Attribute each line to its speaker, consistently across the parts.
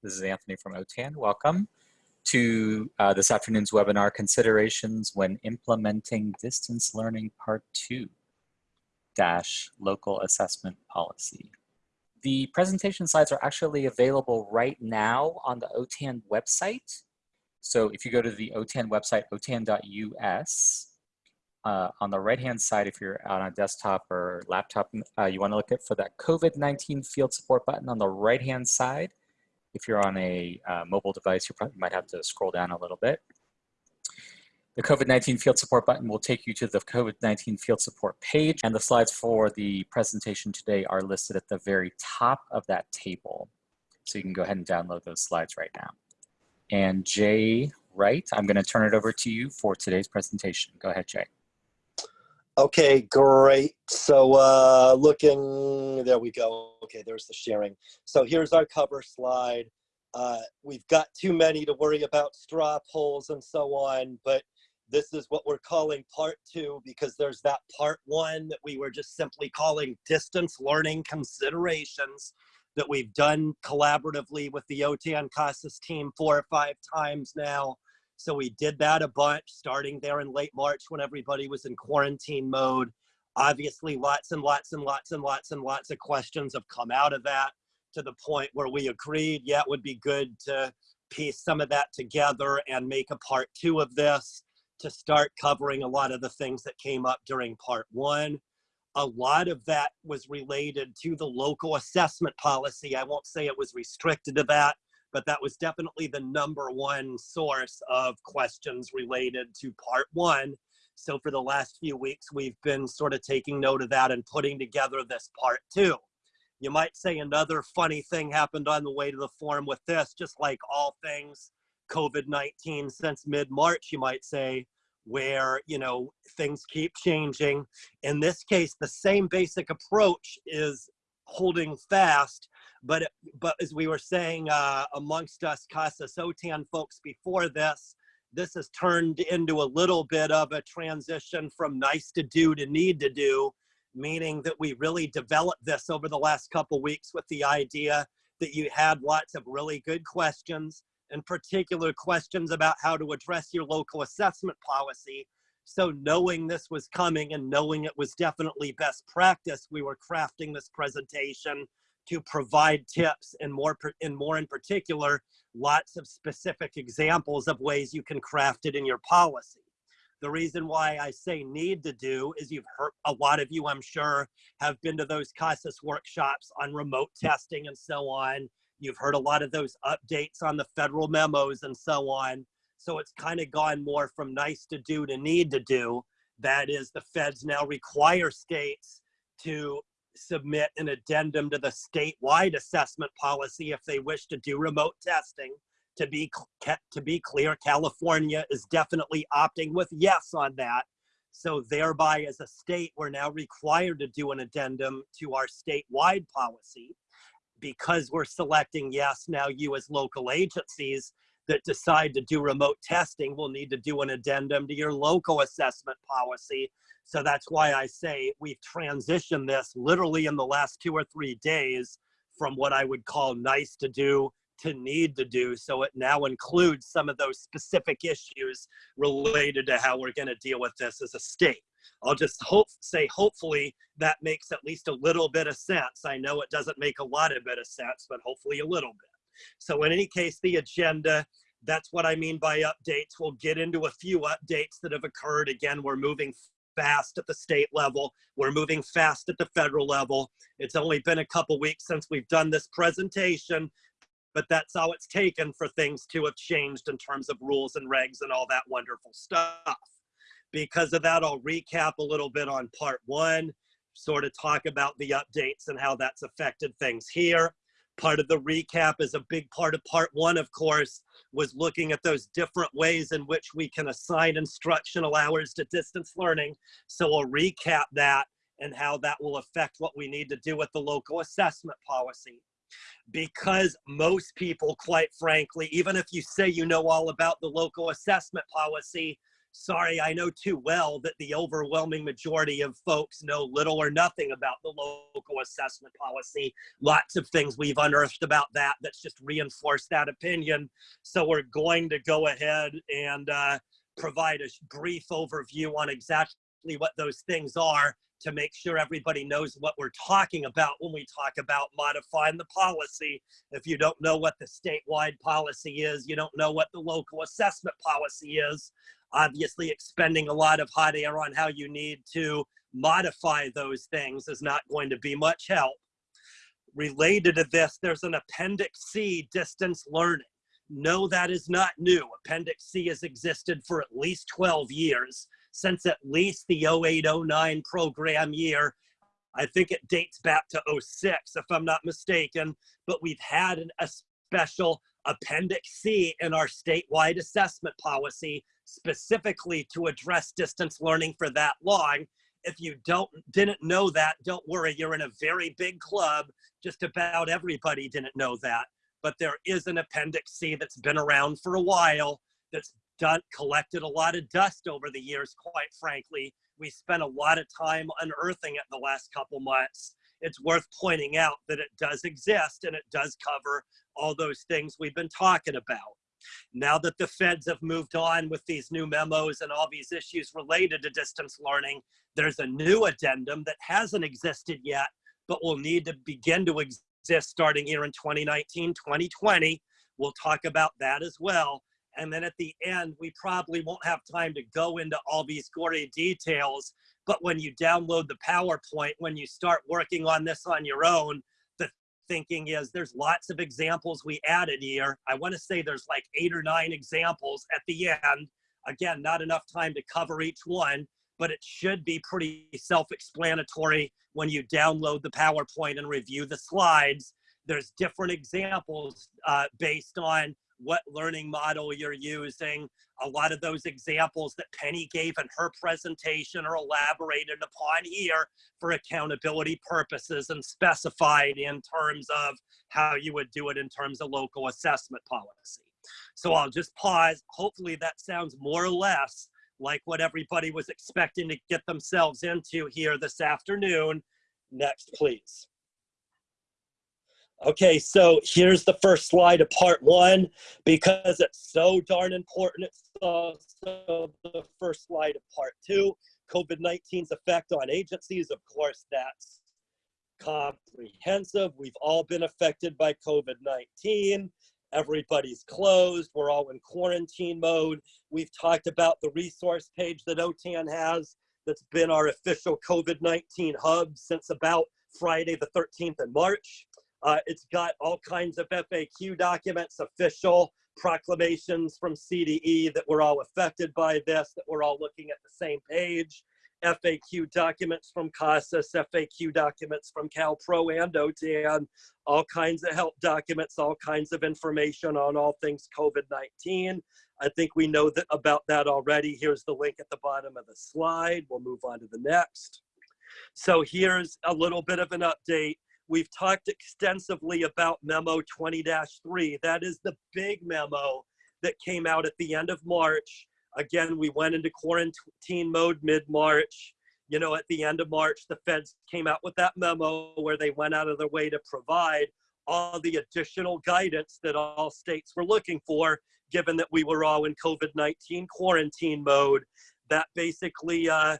Speaker 1: This is Anthony from OTAN. Welcome to uh, this afternoon's webinar, Considerations When Implementing Distance Learning Part 2 dash Local Assessment Policy. The presentation slides are actually available right now on the OTAN website. So if you go to the OTAN website, otan.us, uh, on the right-hand side, if you're on a desktop or laptop, uh, you want to look at for that COVID-19 field support button on the right-hand side. If you're on a uh, mobile device, you probably might have to scroll down a little bit. The COVID-19 field support button will take you to the COVID-19 field support page, and the slides for the presentation today are listed at the very top of that table. So you can go ahead and download those slides right now. And Jay Wright, I'm going to turn it over to you for today's presentation. Go ahead, Jay.
Speaker 2: Okay, great. So uh, looking, there we go. Okay, there's the sharing. So here's our cover slide. Uh, we've got too many to worry about straw polls and so on, but this is what we're calling part two because there's that part one that we were just simply calling distance learning considerations that we've done collaboratively with the OTAN CASAS team four or five times now. So we did that a bunch starting there in late March when everybody was in quarantine mode. Obviously, lots and lots and lots and lots and lots of questions have come out of that to the point where we agreed, yeah, it would be good to piece some of that together and make a part two of this to start covering a lot of the things that came up during part one. A lot of that was related to the local assessment policy. I won't say it was restricted to that, but that was definitely the number one source of questions related to part one. So for the last few weeks, we've been sort of taking note of that and putting together this part two. You might say another funny thing happened on the way to the forum with this, just like all things COVID-19 since mid-March, you might say, where, you know, things keep changing. In this case, the same basic approach is holding fast, but but as we were saying uh, amongst us CASAS OTAN folks before this, this has turned into a little bit of a transition from nice to do to need to do, meaning that we really developed this over the last couple weeks with the idea that you had lots of really good questions, in particular questions about how to address your local assessment policy. So knowing this was coming and knowing it was definitely best practice, we were crafting this presentation to provide tips and more, and more in particular, lots of specific examples of ways you can craft it in your policy. The reason why I say need to do is you've heard, a lot of you I'm sure have been to those CASAS workshops on remote testing and so on. You've heard a lot of those updates on the federal memos and so on. So it's kind of gone more from nice to do to need to do. That is the feds now require states to submit an addendum to the statewide assessment policy if they wish to do remote testing. To be, to be clear, California is definitely opting with yes on that. So thereby as a state, we're now required to do an addendum to our statewide policy. Because we're selecting yes, now you as local agencies that decide to do remote testing will need to do an addendum to your local assessment policy so that's why I say we've transitioned this literally in the last two or three days from what I would call nice to do to need to do. So it now includes some of those specific issues related to how we're going to deal with this as a state. I'll just hope say hopefully that makes at least a little bit of sense. I know it doesn't make a lot of bit of sense, but hopefully a little bit. So in any case, the agenda, that's what I mean by updates. We'll get into a few updates that have occurred. Again, we're moving fast at the state level. We're moving fast at the federal level. It's only been a couple weeks since we've done this presentation, but that's how it's taken for things to have changed in terms of rules and regs and all that wonderful stuff. Because of that, I'll recap a little bit on part one, sort of talk about the updates and how that's affected things here part of the recap is a big part of part one, of course, was looking at those different ways in which we can assign instructional hours to distance learning. So we'll recap that and how that will affect what we need to do with the local assessment policy. Because most people, quite frankly, even if you say you know all about the local assessment policy, sorry, I know too well that the overwhelming majority of folks know little or nothing about the local assessment policy. Lots of things we've unearthed about that that's just reinforced that opinion. So we're going to go ahead and uh, provide a brief overview on exactly what those things are to make sure everybody knows what we're talking about when we talk about modifying the policy. If you don't know what the statewide policy is, you don't know what the local assessment policy is, obviously expending a lot of hot air on how you need to modify those things is not going to be much help. Related to this, there's an Appendix C distance learning. No, that is not new. Appendix C has existed for at least 12 years since at least the 0809 program year. I think it dates back to 06, if I'm not mistaken, but we've had an, a special Appendix C in our statewide assessment policy specifically to address distance learning for that long. If you don't didn't know that, don't worry, you're in a very big club. Just about everybody didn't know that. But there is an Appendix C that's been around for a while that's done collected a lot of dust over the years, quite frankly. We spent a lot of time unearthing it the last couple months. It's worth pointing out that it does exist and it does cover all those things we've been talking about. Now that the feds have moved on with these new memos and all these issues related to distance learning, there's a new addendum that hasn't existed yet, but will need to begin to exist starting here in 2019, 2020. We'll talk about that as well. And then at the end, we probably won't have time to go into all these gory details. But when you download the PowerPoint, when you start working on this on your own, thinking is there's lots of examples we added here. I want to say there's like eight or nine examples at the end. Again, not enough time to cover each one, but it should be pretty self-explanatory when you download the PowerPoint and review the slides. There's different examples uh, based on what learning model you're using. A lot of those examples that Penny gave in her presentation are elaborated upon here for accountability purposes and specified in terms of how you would do it in terms of local assessment policy. So I'll just pause. Hopefully that sounds more or less like what everybody was expecting to get themselves into here this afternoon. Next, please. Okay, so here's the first slide of part one. Because it's so darn important, it's also the first slide of part two. COVID-19's effect on agencies, of course, that's comprehensive. We've all been affected by COVID-19. Everybody's closed. We're all in quarantine mode. We've talked about the resource page that OTAN has that's been our official COVID-19 hub since about Friday the 13th in March. Uh, it's got all kinds of FAQ documents, official proclamations from CDE that we're all affected by this, that we're all looking at the same page, FAQ documents from CASAS, FAQ documents from CalPro and OTAN, all kinds of help documents, all kinds of information on all things COVID-19. I think we know that about that already. Here's the link at the bottom of the slide. We'll move on to the next. So here's a little bit of an update We've talked extensively about memo 20-3. That is the big memo that came out at the end of March. Again, we went into quarantine mode mid-March. You know, at the end of March, the feds came out with that memo where they went out of their way to provide all the additional guidance that all states were looking for, given that we were all in COVID-19 quarantine mode. That basically uh,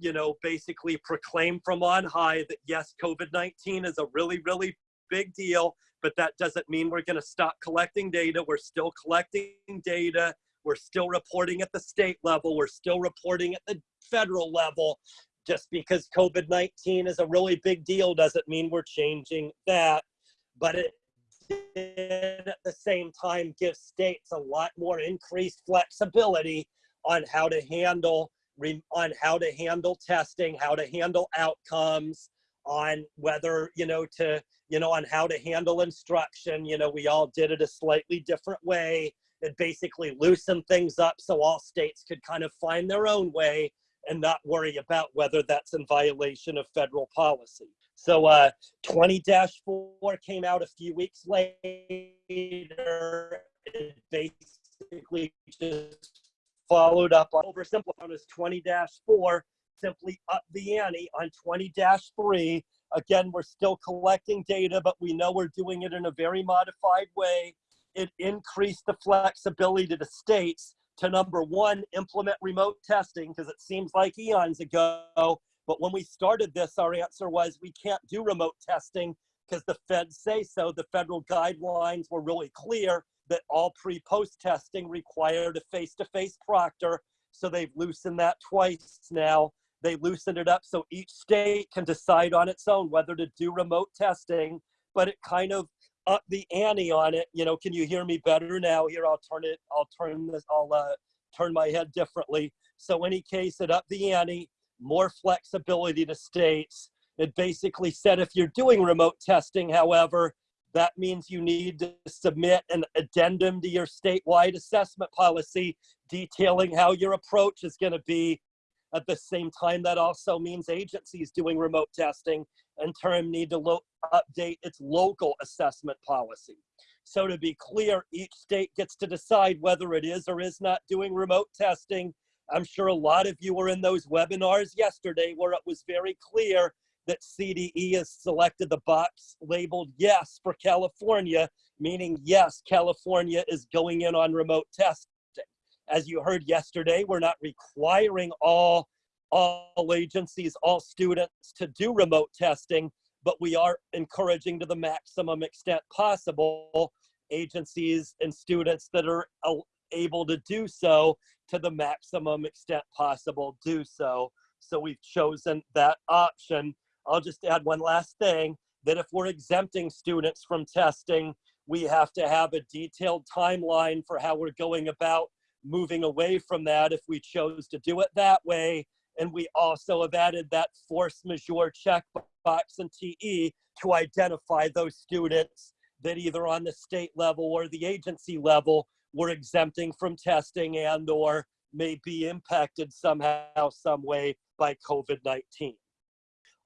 Speaker 2: you know, basically proclaim from on high that yes, COVID-19 is a really, really big deal, but that doesn't mean we're gonna stop collecting data. We're still collecting data. We're still reporting at the state level. We're still reporting at the federal level. Just because COVID-19 is a really big deal doesn't mean we're changing that. But it did at the same time give states a lot more increased flexibility on how to handle on how to handle testing, how to handle outcomes, on whether, you know, to, you know, on how to handle instruction. You know, we all did it a slightly different way. It basically loosened things up so all states could kind of find their own way and not worry about whether that's in violation of federal policy. So uh, 20-4 came out a few weeks later. It basically just followed up on oversimplified as 20-4, simply up the ante on 20-3. Again, we're still collecting data, but we know we're doing it in a very modified way. It increased the flexibility to the states to number one, implement remote testing, because it seems like eons ago. But when we started this, our answer was we can't do remote testing because the feds say so. The federal guidelines were really clear that all pre-post testing required a face-to-face proctor. So they've loosened that twice now. They loosened it up so each state can decide on its own whether to do remote testing, but it kind of up the ante on it. You know, can you hear me better now? Here, I'll turn it, I'll turn this, I'll uh, turn my head differently. So any case, it up the ante, more flexibility to states. It basically said if you're doing remote testing, however, that means you need to submit an addendum to your statewide assessment policy detailing how your approach is going to be. At the same time, that also means agencies doing remote testing in turn need to update its local assessment policy. So to be clear, each state gets to decide whether it is or is not doing remote testing. I'm sure a lot of you were in those webinars yesterday where it was very clear that CDE has selected the box labeled yes for California, meaning yes, California is going in on remote testing. As you heard yesterday, we're not requiring all, all agencies, all students to do remote testing, but we are encouraging to the maximum extent possible agencies and students that are able to do so to the maximum extent possible do so. So we've chosen that option. I'll just add one last thing, that if we're exempting students from testing, we have to have a detailed timeline for how we're going about moving away from that if we chose to do it that way. And we also have added that force majeure checkbox in TE to identify those students that either on the state level or the agency level were exempting from testing and or may be impacted somehow, some way by COVID-19.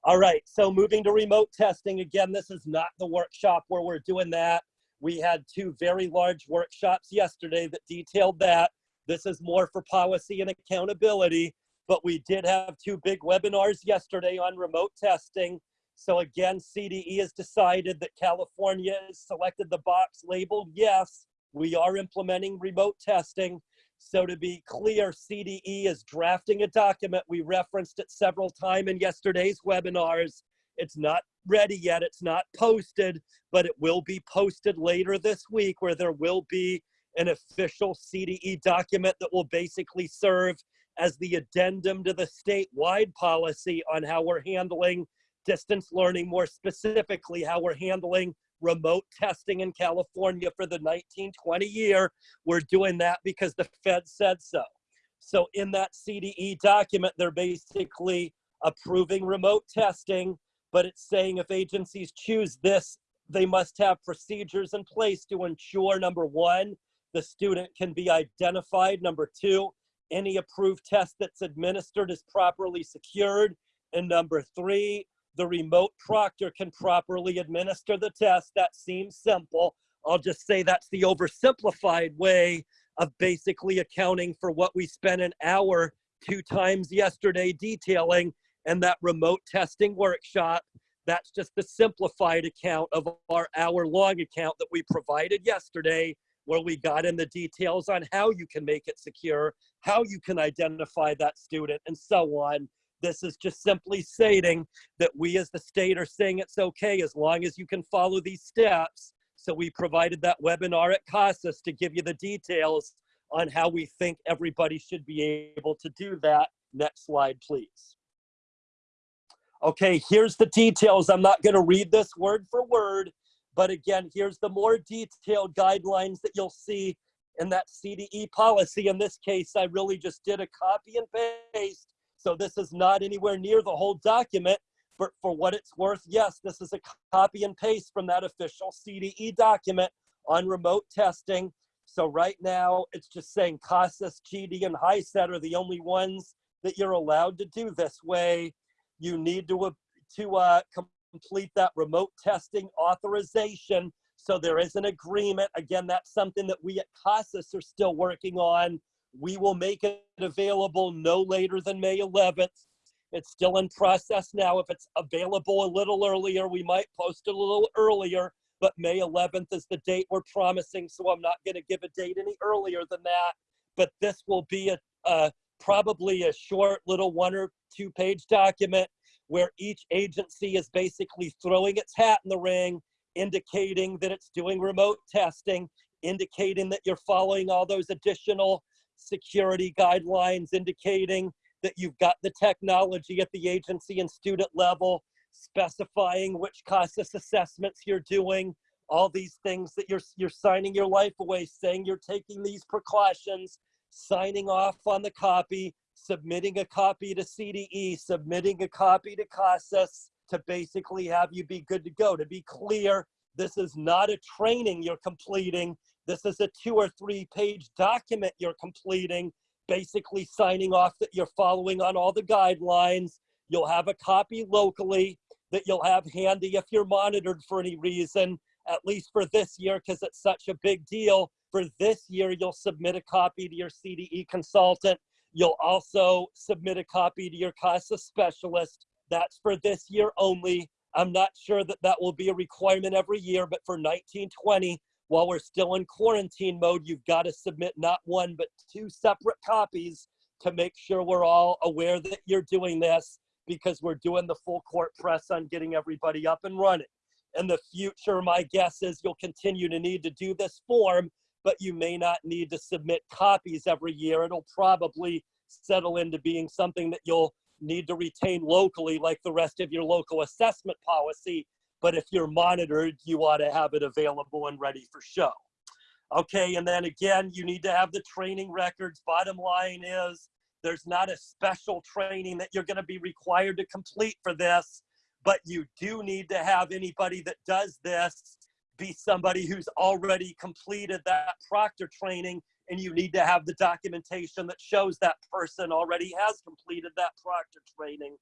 Speaker 2: All right, so moving to remote testing. Again, this is not the workshop where we're doing that. We had two very large workshops yesterday that detailed that. This is more for policy and accountability, but we did have two big webinars yesterday on remote testing. So again, CDE has decided that California has selected the box labeled yes, we are implementing remote testing. So to be clear, CDE is drafting a document. We referenced it several times in yesterday's webinars. It's not ready yet, it's not posted, but it will be posted later this week where there will be an official CDE document that will basically serve as the addendum to the statewide policy on how we're handling distance learning, more specifically, how we're handling remote testing in California for the 1920 year. We're doing that because the Fed said so. So in that CDE document, they're basically approving remote testing, but it's saying if agencies choose this, they must have procedures in place to ensure number one, the student can be identified. Number two, any approved test that's administered is properly secured. And number three, the remote proctor can properly administer the test. That seems simple. I'll just say that's the oversimplified way of basically accounting for what we spent an hour two times yesterday detailing and that remote testing workshop. That's just the simplified account of our hour long account that we provided yesterday where we got in the details on how you can make it secure, how you can identify that student, and so on. This is just simply stating that we as the state are saying it's okay as long as you can follow these steps. So we provided that webinar at CASAS to give you the details on how we think everybody should be able to do that. Next slide, please. Okay, here's the details. I'm not gonna read this word for word, but again, here's the more detailed guidelines that you'll see in that CDE policy. In this case, I really just did a copy and paste. So this is not anywhere near the whole document, but for what it's worth, yes, this is a copy and paste from that official CDE document on remote testing. So right now, it's just saying CASAS, GED, and HiSET are the only ones that you're allowed to do this way. You need to, uh, to uh, complete that remote testing authorization. So there is an agreement. Again, that's something that we at CASAS are still working on We will make it available no later than May 11th. It's still in process now. If it's available a little earlier, we might post it a little earlier, but May 11th is the date we're promising, so I'm not going to give a date any earlier than that. But this will be a, a probably a short little one or two page document where each agency is basically throwing its hat in the ring, indicating that it's doing remote testing, indicating that you're following all those additional security guidelines, indicating that you've got the technology at the agency and student level, specifying which CASAS assessments you're doing, all these things that you're, you're signing your life away, saying you're taking these precautions, signing off on the copy, submitting a copy to CDE, submitting a copy to CASAS to basically have you be good to go. To be clear, this is not a training you're completing. This is a two or three page document you're completing, basically signing off that you're following on all the guidelines. You'll have a copy locally that you'll have handy if you're monitored for any reason, at least for this year, because it's such a big deal. For this year, you'll submit a copy to your CDE consultant. You'll also submit a copy to your CASAS specialist. That's for this year only. I'm not sure that that will be a requirement every year, but for 1920, while we're still in quarantine mode, you've got to submit not one, but two separate copies to make sure we're all aware that you're doing this because we're doing the full court press on getting everybody up and running. In the future, my guess is you'll continue to need to do this form, but you may not need to submit copies every year. It'll probably settle into being something that you'll need to retain locally like the rest of your local assessment policy. But if you're monitored, you ought to have it available and ready for show. Okay, and then again, you need to have the training records. Bottom line is there's not a special training that you're going to be required to complete for this, but you do need to have anybody that does this be somebody who's already completed that proctor training and you need to have the documentation that shows that person already has completed that proctor training.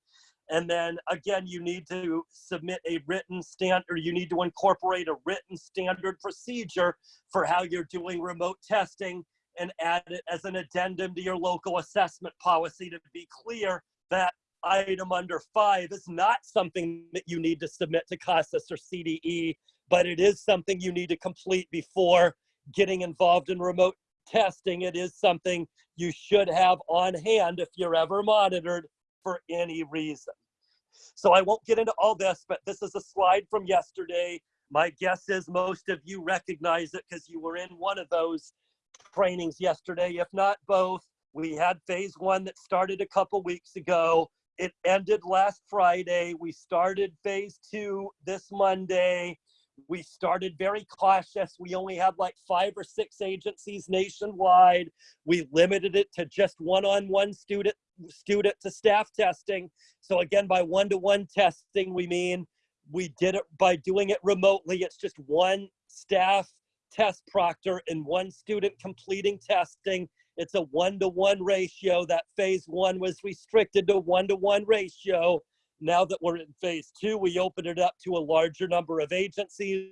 Speaker 2: And then again, you need to submit a written standard, or you need to incorporate a written standard procedure for how you're doing remote testing and add it as an addendum to your local assessment policy to be clear that item under five is not something that you need to submit to CASAS or CDE, but it is something you need to complete before getting involved in remote testing. It is something you should have on hand if you're ever monitored for any reason. So I won't get into all this, but this is a slide from yesterday. My guess is most of you recognize it because you were in one of those trainings yesterday, if not both. We had phase one that started a couple weeks ago. It ended last Friday. We started phase two this Monday. We started very cautious. We only had like five or six agencies nationwide. We limited it to just one-on-one student student to staff testing. So again, by one-to-one testing, we mean we did it by doing it remotely. It's just one staff test proctor and one student completing testing. It's a one-to-one ratio. That phase one was restricted to one-to-one ratio. Now that we're in phase two, we open it up to a larger number of agencies.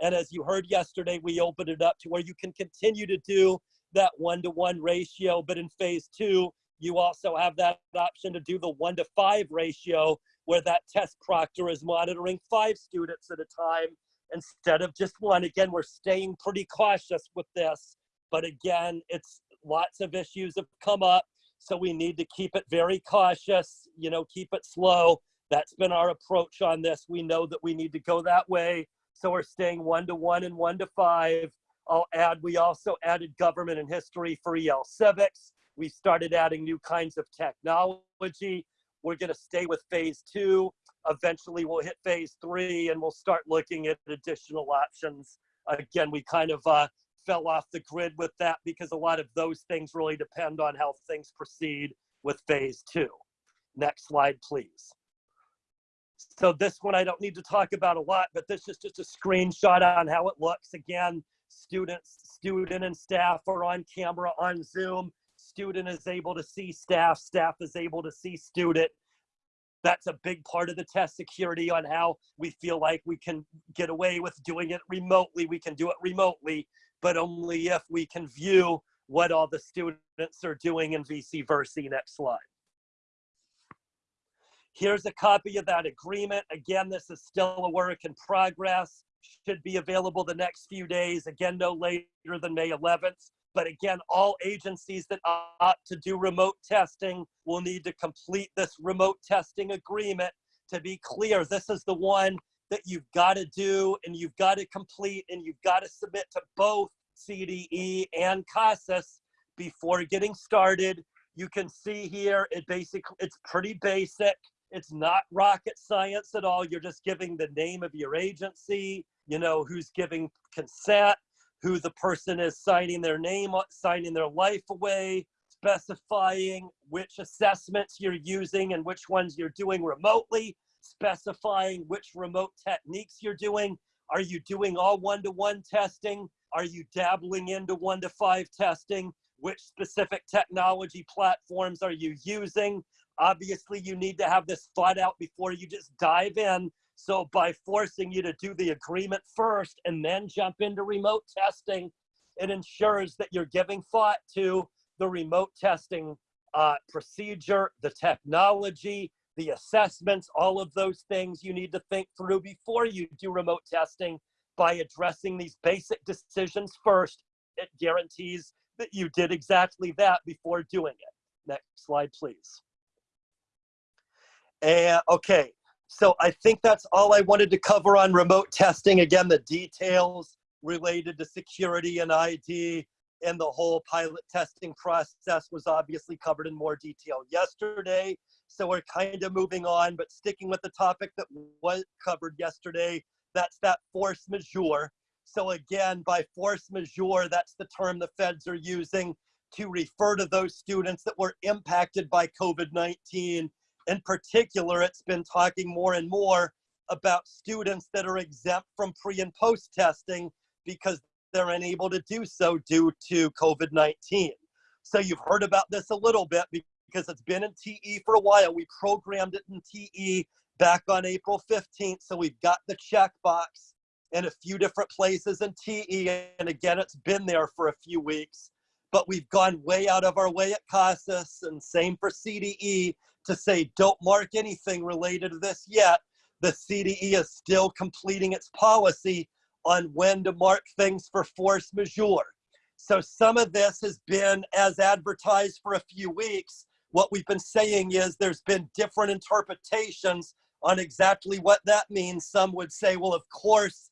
Speaker 2: And as you heard yesterday, we opened it up to where you can continue to do that one-to-one ratio. But in phase two, you also have that option to do the one to five ratio where that test proctor is monitoring five students at a time instead of just one. Again, we're staying pretty cautious with this, but again, it's lots of issues have come up. So we need to keep it very cautious, you know, keep it slow. That's been our approach on this. We know that we need to go that way. So we're staying one to one and one to five. I'll add, we also added government and history for EL civics. We started adding new kinds of technology. We're gonna stay with phase two. Eventually we'll hit phase three and we'll start looking at additional options. Again, we kind of uh, fell off the grid with that because a lot of those things really depend on how things proceed with phase two. Next slide, please. So this one I don't need to talk about a lot, but this is just a screenshot on how it looks. Again, students, student and staff are on camera on Zoom. Student is able to see staff, staff is able to see student. That's a big part of the test security on how we feel like we can get away with doing it remotely. We can do it remotely but only if we can view what all the students are doing in VC Versi. Next slide. Here's a copy of that agreement. Again, this is still a work in progress. Should be available the next few days. Again, no later than May 11th. But again, all agencies that opt to do remote testing will need to complete this remote testing agreement. To be clear, this is the one that you've got to do and you've got to complete and you've got to submit to both CDE and CASAS before getting started. You can see here, it basically, it's pretty basic. It's not rocket science at all. You're just giving the name of your agency, you know, who's giving consent, who the person is signing their name, signing their life away, specifying which assessments you're using and which ones you're doing remotely, specifying which remote techniques you're doing. Are you doing all one-to-one testing? Are you dabbling into one to five testing? Which specific technology platforms are you using? Obviously, you need to have this thought out before you just dive in. So by forcing you to do the agreement first and then jump into remote testing, it ensures that you're giving thought to the remote testing uh, procedure, the technology, the assessments, all of those things you need to think through before you do remote testing by addressing these basic decisions first. It guarantees that you did exactly that before doing it. Next slide, please. And okay, so I think that's all I wanted to cover on remote testing. Again, the details related to security and ID and the whole pilot testing process was obviously covered in more detail yesterday. So we're kind of moving on, but sticking with the topic that was covered yesterday, that's that force majeure. So again, by force majeure, that's the term the feds are using to refer to those students that were impacted by COVID-19 in particular, it's been talking more and more about students that are exempt from pre and post testing because they're unable to do so due to COVID-19. So you've heard about this a little bit because it's been in TE for a while. We programmed it in TE back on April 15th. So we've got the checkbox in a few different places in TE. And again, it's been there for a few weeks, but we've gone way out of our way at CASAS and same for CDE to say don't mark anything related to this yet. The CDE is still completing its policy on when to mark things for force majeure. So some of this has been as advertised for a few weeks. What we've been saying is there's been different interpretations on exactly what that means. Some would say, well, of course,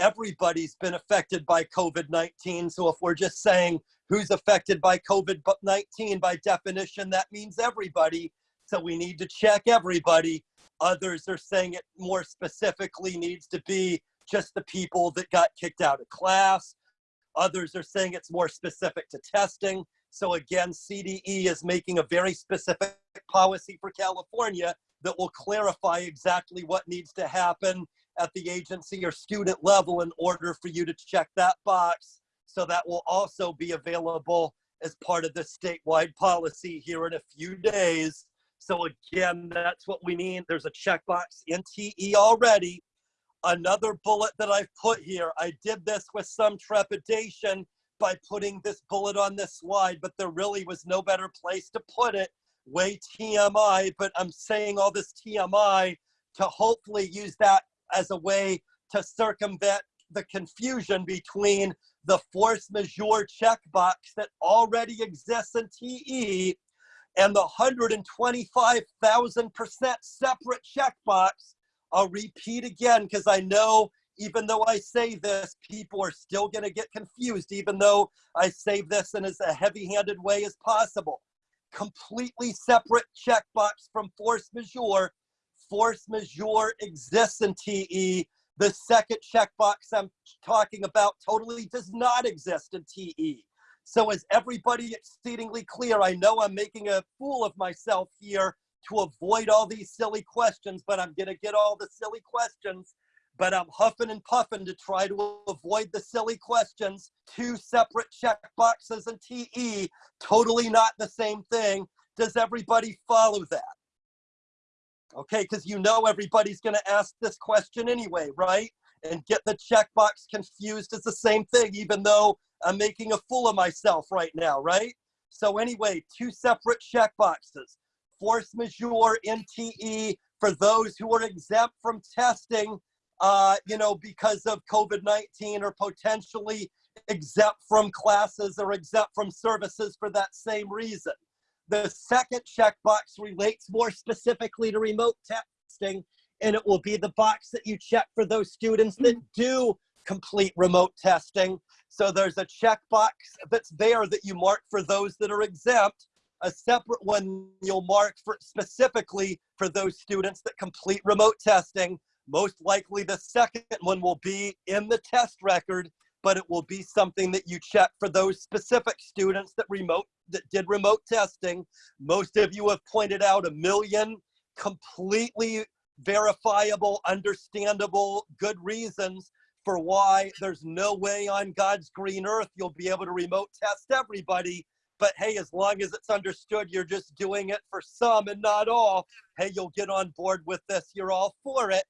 Speaker 2: everybody's been affected by COVID-19. So if we're just saying who's affected by COVID-19, by definition, that means everybody. So we need to check everybody. Others are saying it more specifically needs to be just the people that got kicked out of class. Others are saying it's more specific to testing. So again, CDE is making a very specific policy for California that will clarify exactly what needs to happen at the agency or student level in order for you to check that box. So that will also be available as part of the statewide policy here in a few days. So again, that's what we need. There's a checkbox in TE already. Another bullet that I've put here, I did this with some trepidation by putting this bullet on this slide, but there really was no better place to put it. Way TMI, but I'm saying all this TMI to hopefully use that as a way to circumvent the confusion between the force majeure checkbox that already exists in TE and the 125,000% separate checkbox. I'll repeat again because I know even though I say this, people are still going to get confused, even though I say this in as a heavy handed way as possible. Completely separate checkbox from force majeure. Force majeure exists in TE. The second checkbox I'm talking about totally does not exist in TE. So is everybody exceedingly clear? I know I'm making a fool of myself here to avoid all these silly questions, but I'm gonna get all the silly questions, but I'm huffing and puffing to try to avoid the silly questions. Two separate check boxes and TE, totally not the same thing. Does everybody follow that? Okay, because you know everybody's gonna ask this question anyway, right? and get the checkbox confused as the same thing, even though I'm making a fool of myself right now, right? So anyway, two separate checkboxes. Force majeure in TE for those who are exempt from testing, uh, you know, because of COVID-19 or potentially exempt from classes or exempt from services for that same reason. The second checkbox relates more specifically to remote testing, and it will be the box that you check for those students that do complete remote testing. So there's a checkbox that's there that you mark for those that are exempt, a separate one you'll mark for specifically for those students that complete remote testing. Most likely the second one will be in the test record, but it will be something that you check for those specific students that remote that did remote testing. Most of you have pointed out a million completely verifiable, understandable, good reasons for why there's no way on God's green earth you'll be able to remote test everybody. But hey, as long as it's understood you're just doing it for some and not all, hey, you'll get on board with this. You're all for it.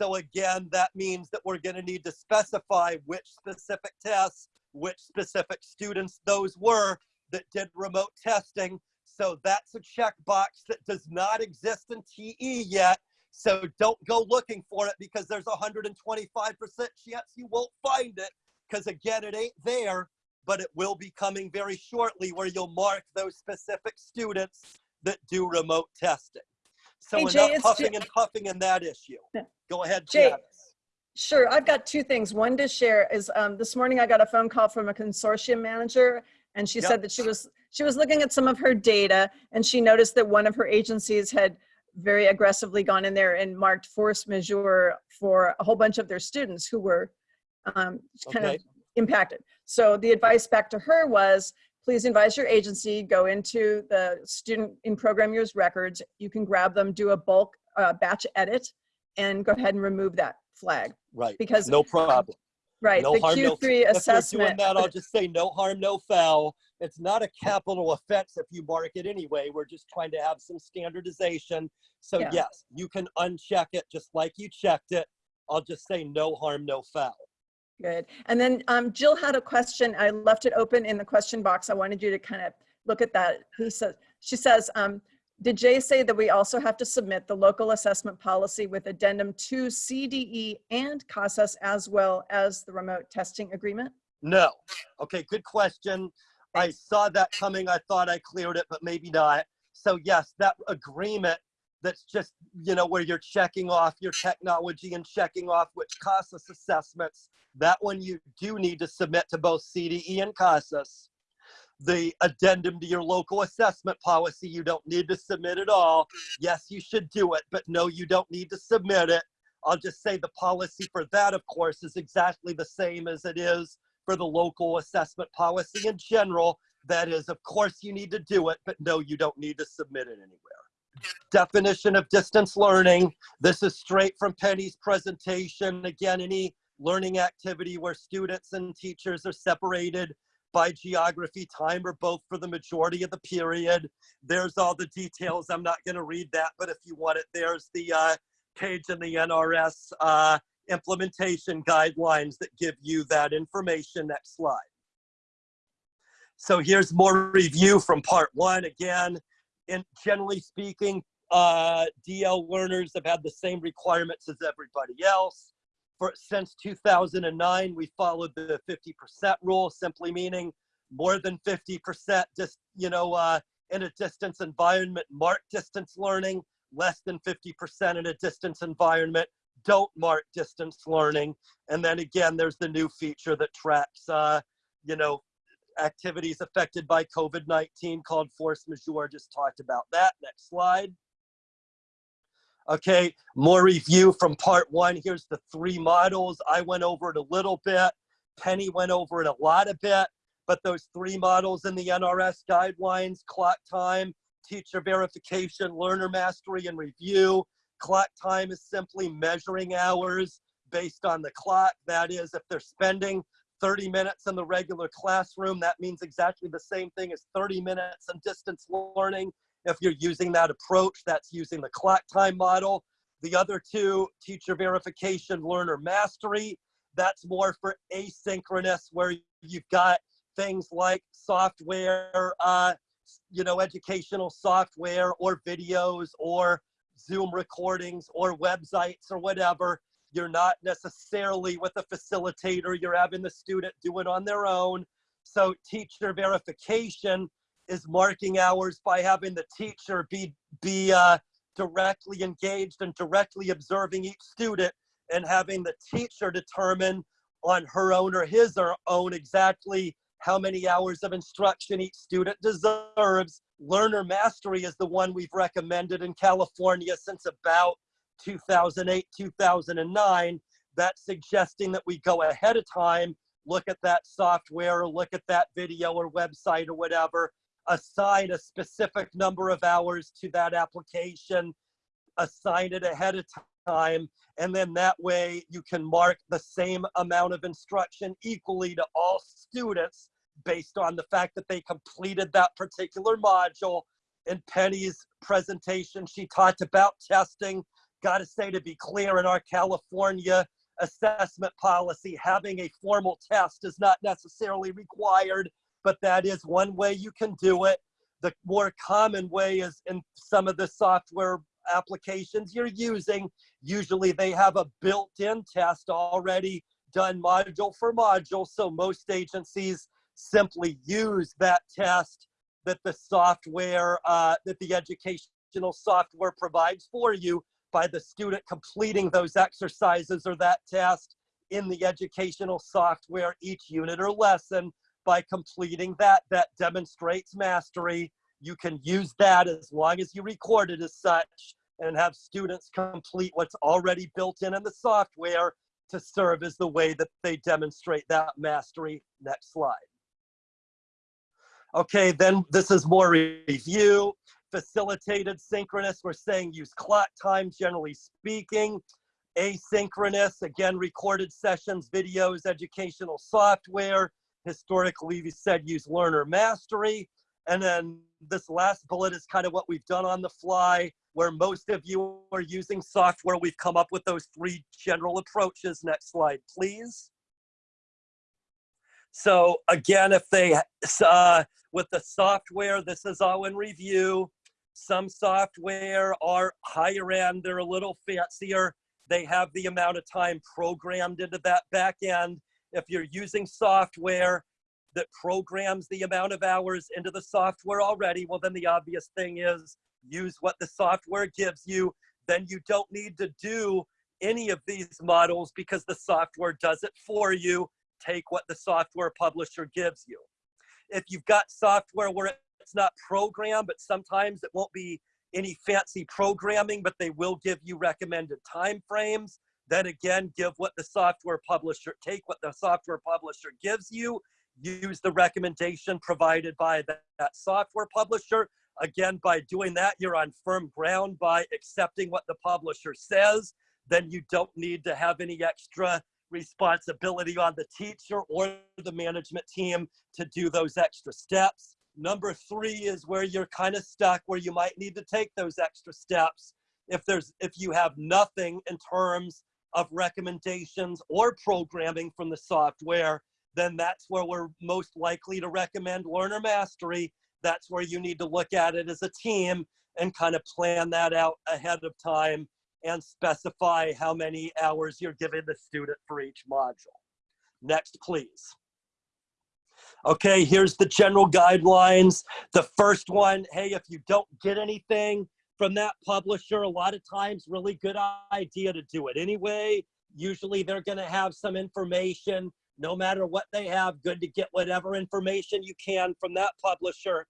Speaker 2: So again, that means that we're going to need to specify which specific tests, which specific students those were that did remote testing. So that's a checkbox that does not exist in TE yet. So don't go looking for it because there's a 125% chance you won't find it because again, it ain't there, but it will be coming very shortly where you'll mark those specific students that do remote testing. So
Speaker 3: Hey,
Speaker 2: enough
Speaker 3: Jay, it's
Speaker 2: puffing
Speaker 3: Ju-
Speaker 2: and puffing in that issue. Go ahead,
Speaker 3: Jay,
Speaker 2: Janice.
Speaker 3: Sure, I've got two things. One to share is um, this morning I got a phone call from a consortium manager and she
Speaker 2: Yep.
Speaker 3: said that she was she was looking at some of her data and she noticed that one of her agencies had very aggressively gone in there and marked force majeure for a whole bunch of their students who were um, kind
Speaker 2: Okay.
Speaker 3: of impacted. So the advice back to her was, please advise your agency, go into the student in program years records. You can grab them, do a bulk uh, batch edit and go ahead and remove that flag
Speaker 2: Right,
Speaker 3: because
Speaker 2: no problem.
Speaker 3: Right,
Speaker 2: No
Speaker 3: the
Speaker 2: harm,
Speaker 3: Q3
Speaker 2: If you're doing that, I'll just say no harm, no foul. It's not a capital offense if you mark it anyway. We're just trying to have some standardization. So
Speaker 3: Yeah.
Speaker 2: yes, you can uncheck it just like you checked it. I'll just say no harm, no foul.
Speaker 3: Good. And then um, Jill had a question. I left it open in the question box. I wanted you to kind of look at that. He says, she says, um, did Jay say that we also have to submit the local assessment policy with addendum to CDE and CASAS as well as the remote testing agreement?
Speaker 2: No. Okay, good question. I saw that coming. I thought I cleared it, but maybe not. So yes, that agreement that's just, you know, where you're checking off your technology and checking off which CASAS assessments, that one you do need to submit to both CDE and CASAS. The addendum to your local assessment policy, you don't need to submit at all. Yes, you should do it, but no, you don't need to submit it. I'll just say the policy for that, of course, is exactly the same as it is for the local assessment policy in general. That is, of course, you need to do it, but no, you don't need to submit it anywhere. Definition of distance learning. This is straight from Penny's presentation. Again, any learning activity where students and teachers are separated by geography, time, or both for the majority of the period. There's all the details. I'm not going to read that, but if you want it, there's the uh, page in the NRS uh, implementation guidelines that give you that information. Next slide. So here's more review from part one. Again, and generally speaking, uh, DL learners have had the same requirements as everybody else. For, since 2009, we followed the 50% rule, simply meaning more than 50% just, you know, uh, in a distance environment, mark distance learning, less than 50% in a distance environment, don't mark distance learning. And then again, there's the new feature that tracks, uh, you know, activities affected by COVID-19 called force majeure. Just talked about that. Next slide. Okay, more review from part one. Here's the three models. I went over it a little bit. Penny went over it a lot a bit, but those three models in the NRS guidelines, clock time, teacher verification, learner mastery, and review. Clock time is simply measuring hours based on the clock. That is, if they're spending 30 minutes in the regular classroom, that means exactly the same thing as 30 minutes in distance learning. If you're using that approach, that's using the clock time model. The other two, teacher verification, learner mastery, that's more for asynchronous where you've got things like software, uh, you know, educational software or videos or Zoom recordings or websites or whatever. You're not necessarily with a facilitator, you're having the student do it on their own. So teacher verification is marking hours by having the teacher be, be uh, directly engaged and directly observing each student and having the teacher determine on her own or his or own exactly how many hours of instruction each student deserves. Learner mastery is the one we've recommended in California since about 2008, 2009. That's suggesting that we go ahead of time, look at that software, or look at that video or website or whatever, assign a specific number of hours to that application, assign it ahead of time, and then that way you can mark the same amount of instruction equally to all students based on the fact that they completed that particular module. In Penny's presentation, she talked about testing. Got to say, to be clear, in our California assessment policy, having a formal test is not necessarily required, but that is one way you can do it. The more common way is in some of the software applications you're using, usually they have a built-in test already done module for module. So most agencies simply use that test that the software, uh, that the educational software provides for you by the student completing those exercises or that test in the educational software each unit or lesson. By completing that, that demonstrates mastery. You can use that as long as you record it as such and have students complete what's already built in in the software to serve as the way that they demonstrate that mastery. Next slide. Okay, then this is more review. Facilitated synchronous, we're saying use clock time, generally speaking. Asynchronous, again, recorded sessions, videos, educational software. Historically, we said use learner mastery. And then this last bullet is kind of what we've done on the fly, where most of you are using software. We've come up with those three general approaches. Next slide, please. So again, if they, uh, with the software, this is all in review. Some software are higher end, they're a little fancier. They have the amount of time programmed into that back end. If you're using software that programs the amount of hours into the software already, well, then the obvious thing is use what the software gives you. Then you don't need to do any of these models because the software does it for you. Take what the software publisher gives you. If you've got software where it's not programmed, but sometimes it won't be any fancy programming, but they will give you recommended time frames. Then again, give what the software publisher, take what the software publisher gives you, use the recommendation provided by that, that software publisher. Again, by doing that, you're on firm ground by accepting what the publisher says. Then you don't need to have any extra responsibility on the teacher or the management team to do those extra steps. Number three is where you're kind of stuck, where you might need to take those extra steps. If there's, if you have nothing in terms of recommendations or programming from the software, then that's where we're most likely to recommend learner mastery. That's where you need to look at it as a team and kind of plan that out ahead of time and specify how many hours you're giving the student for each module. Next, please. Okay, here's the general guidelines. The first one, hey, if you don't get anything from that publisher, a lot of times really good idea to do it anyway. Usually they're gonna have some information, no matter what they have, good to get whatever information you can from that publisher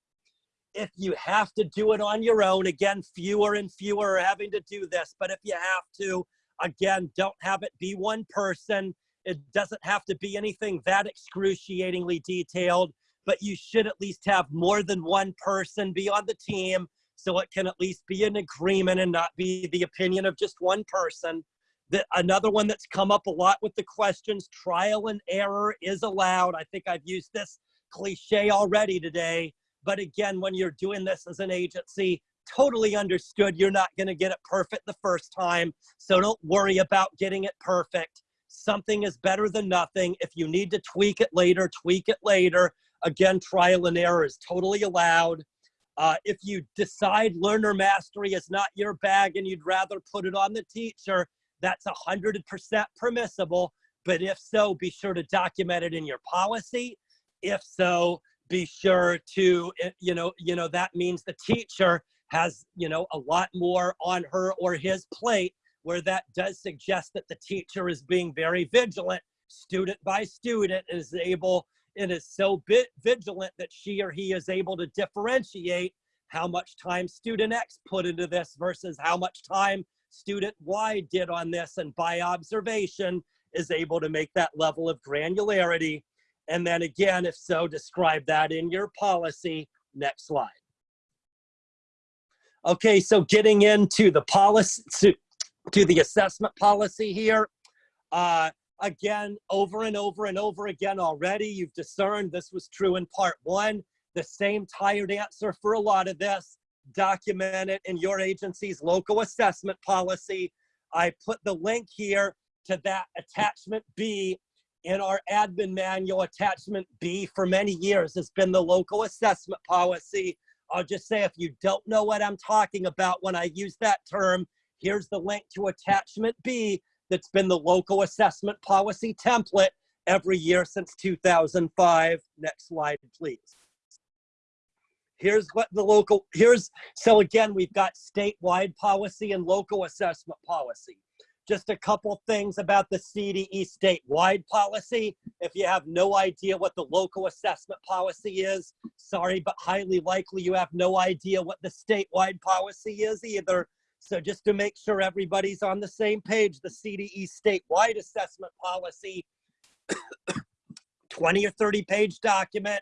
Speaker 2: if you have to do it on your own, again, fewer and fewer are having to do this, but if you have to, again, don't have it be one person. It doesn't have to be anything that excruciatingly detailed, but you should at least have more than one person be on the team so it can at least be an agreement and not be the opinion of just one person. The, another one that's come up a lot with the questions, trial and error is allowed. I think I've used this cliche already today but again, when you're doing this as an agency, totally understood you're not going to get it perfect the first time. So don't worry about getting it perfect. Something is better than nothing. If you need to tweak it later, tweak it later. Again, trial and error is totally allowed. Uh, if you decide learner mastery is not your bag and you'd rather put it on the teacher, that's 100% permissible. But if so, be sure to document it in your policy. If so, be sure to, eh, you know, you know, that means the teacher has, you know, a lot more on her or his plate where that does suggest that the teacher is being very vigilant, student by student is able and is so bit vigilant that she or he is able to differentiate how much time student X put into this versus how much time student Y did on this and by observation is able to make that level of granularity. And then again, if so, describe that in your policy. Next slide. Okay, so getting into the policy, to, the assessment policy here. Uh, again, over and over and over again already, you've discerned this was true in part one. The same tired answer for a lot of this. Document it in your agency's local assessment policy. I put the link here to that attachment B in our admin manual. Attachment B for many years has been the local assessment policy. I'll just say if you don't know what I'm talking about when I use that term, here's the link to attachment B that's been the local assessment policy template every year since 2005. Next slide, please. Here's what the local, here's, so again, we've got statewide policy and local assessment policy. Just a couple things about the CDE statewide policy. If you have no idea what the local assessment policy is, sorry, but highly likely you have no idea what the statewide policy is either. So just to make sure everybody's on the same page, the CDE statewide assessment policy, 20 or 30 page document,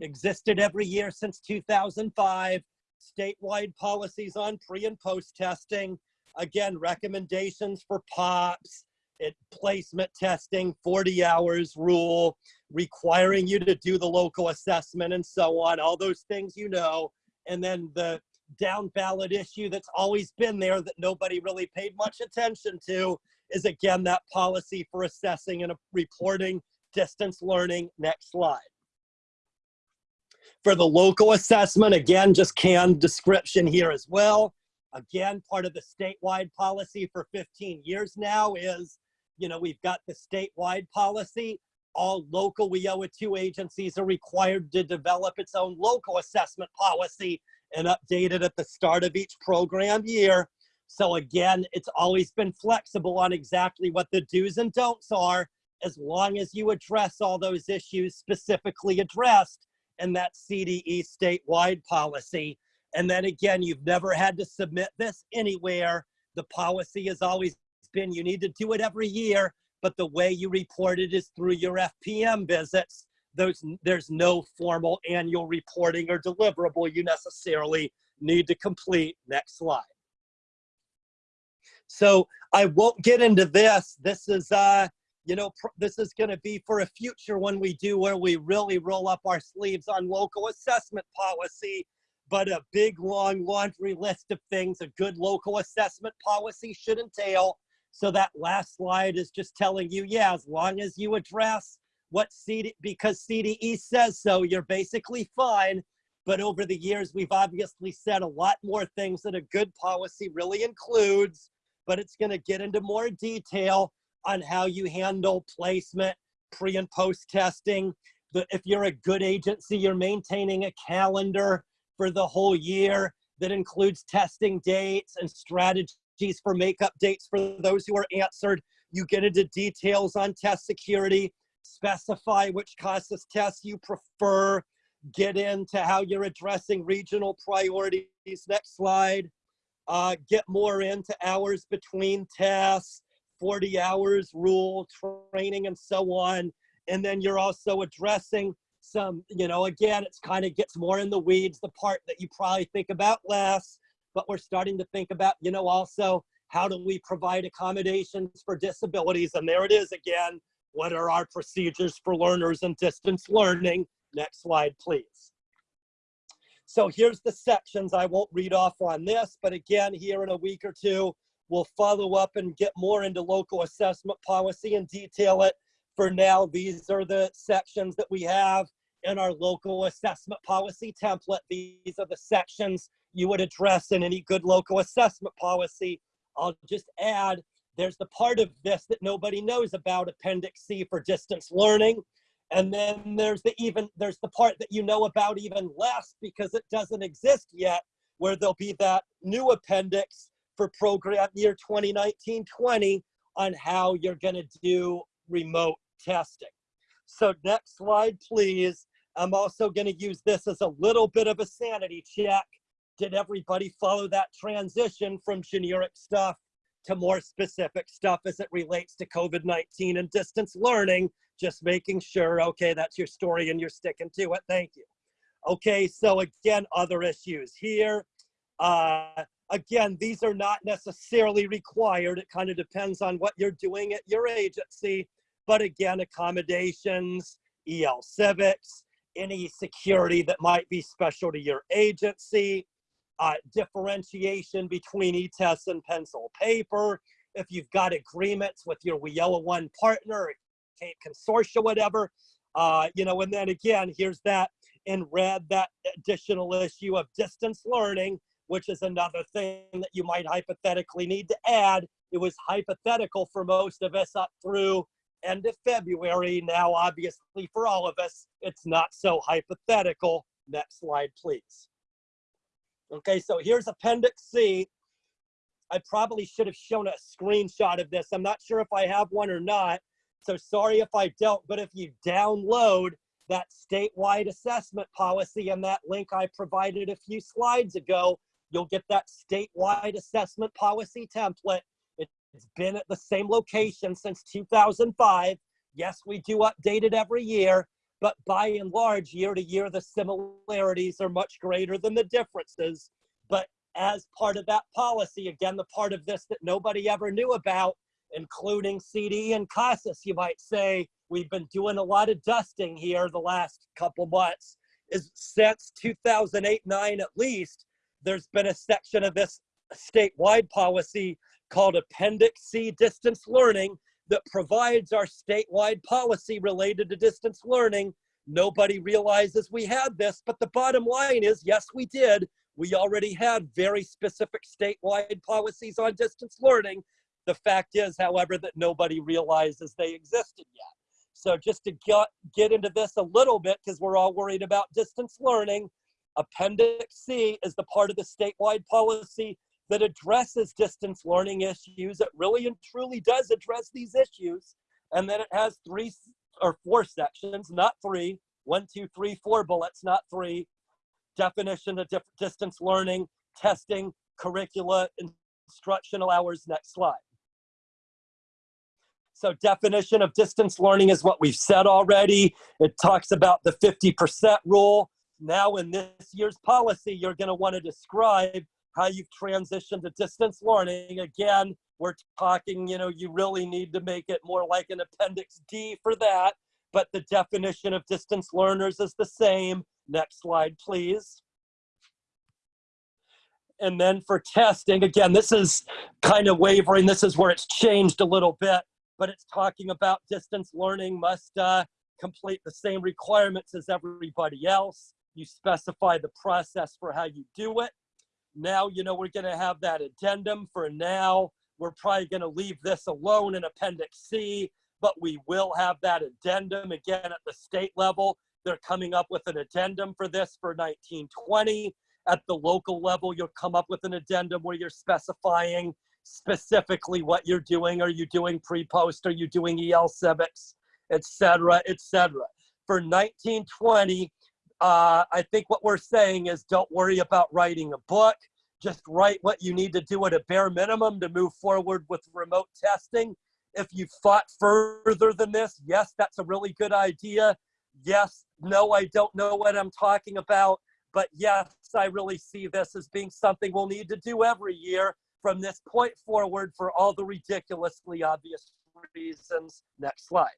Speaker 2: existed every year since 2005. Statewide policies on pre and post testing. Again, recommendations for POPs, it, placement testing, 40 hours rule, requiring you to do the local assessment and so on, all those things you know. And then the down ballot issue that's always been there that nobody really paid much attention to is again that policy for assessing and reporting distance learning. Next slide. For the local assessment, again, just canned description here as well. Again, part of the statewide policy for 15 years now is, you know, we've got the statewide policy. All local WIOA 2 agencies are required to develop its own local assessment policy and updated at the start of each program year. So again, it's always been flexible on exactly what the do's and don'ts are, as long as you address all those issues specifically addressed in that CDE statewide policy. And then again, you've never had to submit this anywhere. The policy has always been you need to do it every year, but the way you report it is through your FPM visits. Those, there's no formal annual reporting or deliverable you necessarily need to complete. Next slide. So I won't get into this. This is, uh, you know, this is going to be for a future when we do where we really roll up our sleeves on local assessment policy. But a big, long laundry list of things a good local assessment policy should entail. So that last slide is just telling you, yeah, as long as you address what CD, because CDE says so, you're basically fine. But over the years, we've obviously said a lot more things that a good policy really includes, but it's gonna get into more detail on how you handle placement, pre and post testing. If you're a good agency, you're maintaining a calendar for the whole year that includes testing dates and strategies for makeup dates for those who are answered. You get into details on test security, specify which CASAS tests you prefer, get into how you're addressing regional priorities. Next slide. Uh, get more into hours between tests, 40 hours rule, training, and so on. And then you're also addressing some, you know, again, it's kind of gets more in the weeds, the part that you probably think about less, but we're starting to think about, you know, also how do we provide accommodations for disabilities? And there it is again. What are our procedures for learners and distance learning? Next slide, please. So here's the sections. I won't read off on this, but again, here in a week or two, we'll follow up and get more into local assessment policy and detail it. For now, these are the sections that we have in our local assessment policy template. These are the sections you would address in any good local assessment policy. I'll just add, there's the part of this that nobody knows about, Appendix C for distance learning. And then there's the even, there's the part that you know about even less because it doesn't exist yet, where there'll be that new appendix for program year 2019-20 on how you're gonna do remote testing. So next slide, please. I'm also gonna use this as a little bit of a sanity check. Did everybody follow that transition from generic stuff to more specific stuff as it relates to COVID-19 and distance learning? Just making sure, okay, that's your story and you're sticking to it. Thank you. Okay, so again, other issues here. Uh, again, these are not necessarily required. It kind of depends on what you're doing at your agency. But again, accommodations, EL civics, any security that might be special to your agency, uh, differentiation between e-tests and pencil paper. If you've got agreements with your WIOA one partner, Consortia, whatever, uh, you know, and then again, here's that in red, that additional issue of distance learning, which is another thing that you might hypothetically need to add. It was hypothetical for most of us up through end of February. Now, obviously, for all of us, it's not so hypothetical. Next slide, please. Okay, so here's Appendix C. I probably should have shown a screenshot of this. I'm not sure if I have one or not. So sorry if I don't, but if you download that statewide assessment policy and that link I provided a few slides ago, you'll get that statewide assessment policy template. It's been at the same location since 2005. Yes, we do update it every year, but by and large, year to year, the similarities are much greater than the differences. But as part of that policy, again, the part of this that nobody ever knew about, including CD and CASAS, you might say, we've been doing a lot of dusting here the last couple months, is since 2008-9 at least, there's been a section of this statewide policy called Appendix C Distance Learning that provides our statewide policy related to distance learning. Nobody realizes we had this, but the bottom line is, yes, we did. We already had very specific statewide policies on distance learning. The fact is, however, that nobody realizes they existed yet. So just to get, get into this a little bit, because we're all worried about distance learning, Appendix C is the part of the statewide policy that addresses distance learning issues. It really and truly does address these issues. And then it has three or four sections, not three, one, two, three, four bullets, not three. Definition of distance learning, testing, curricula, instructional hours, next slide. So definition of distance learning is what we've said already. It talks about the 50% rule. Now in this year's policy, you're gonna wanna describe how you've transitioned to distance learning. Again, we're talking, you know, you really need to make it more like an appendix D for that, but the definition of distance learners is the same. Next slide, please. And then for testing, again, this is kind of wavering. This is where it's changed a little bit, but it's talking about distance learning must uh, complete the same requirements as everybody else. You specify the process for how you do it. Now, you know, we're going to have that addendum for now. We're probably going to leave this alone in Appendix C, but we will have that addendum again at the state level. They're coming up with an addendum for this for 1920. At the local level, you'll come up with an addendum where you're specifying specifically what you're doing. Are you doing pre-post? Are you doing EL civics, et cetera, et cetera. For 1920, uh, I think what we're saying is don't worry about writing a book. Just write what you need to do at a bare minimum to move forward with remote testing. If you thought further than this, yes, that's a really good idea. Yes, no, I don't know what I'm talking about. But yes, I really see this as being something we'll need to do every year from this point forward for all the ridiculously obvious reasons. Next slide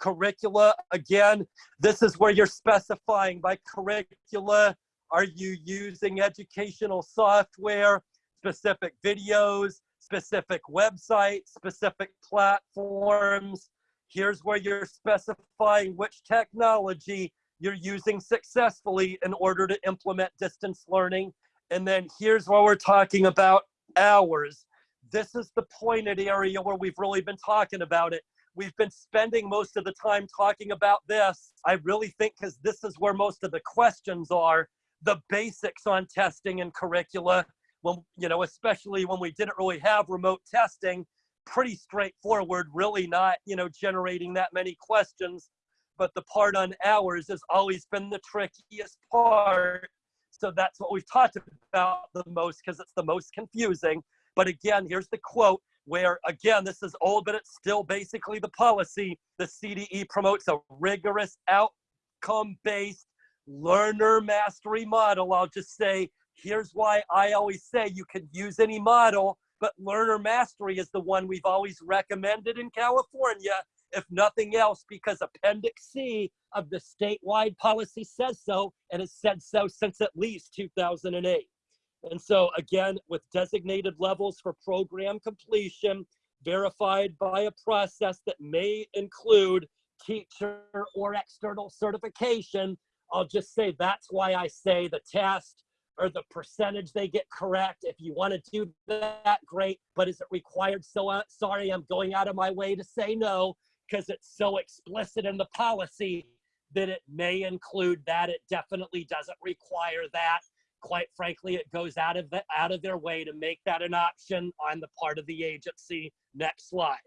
Speaker 2: curricula. Again, this is where you're specifying by curricula, Are you using educational software, specific videos, specific websites, specific platforms? Here's where you're specifying which technology you're using successfully in order to implement distance learning. And then here's where we're talking about hours. This is the pointed area where we've really been talking about it. We've been spending most of the time talking about this. I really think because this is where most of the questions are, the basics on testing and curricula. When, you know, especially when we didn't really have remote testing, pretty straightforward, really not, you know, generating that many questions. But the part on hours has always been the trickiest part. So that's what we've talked about the most because it's the most confusing. But again, here's the quote where, again, this is old, but it's still basically the policy. The CDE promotes a rigorous outcome based learner mastery model. I'll just say, here's why I always say you can use any model, but learner mastery is the one we've always recommended in California, if nothing else, because Appendix C of the statewide policy says so, and has said so since at least 2008. And so again, with designated levels for program completion, verified by a process that may include teacher or external certification, I'll just say that's why I say the test or the percentage they get correct. If you want to do that, great. But is it required? So uh, sorry, I'm going out of my way to say no because it's so explicit in the policy that it may include that. It definitely doesn't require that quite frankly, it goes out of the, out of their way to make that an option on the part of the agency. Next slide.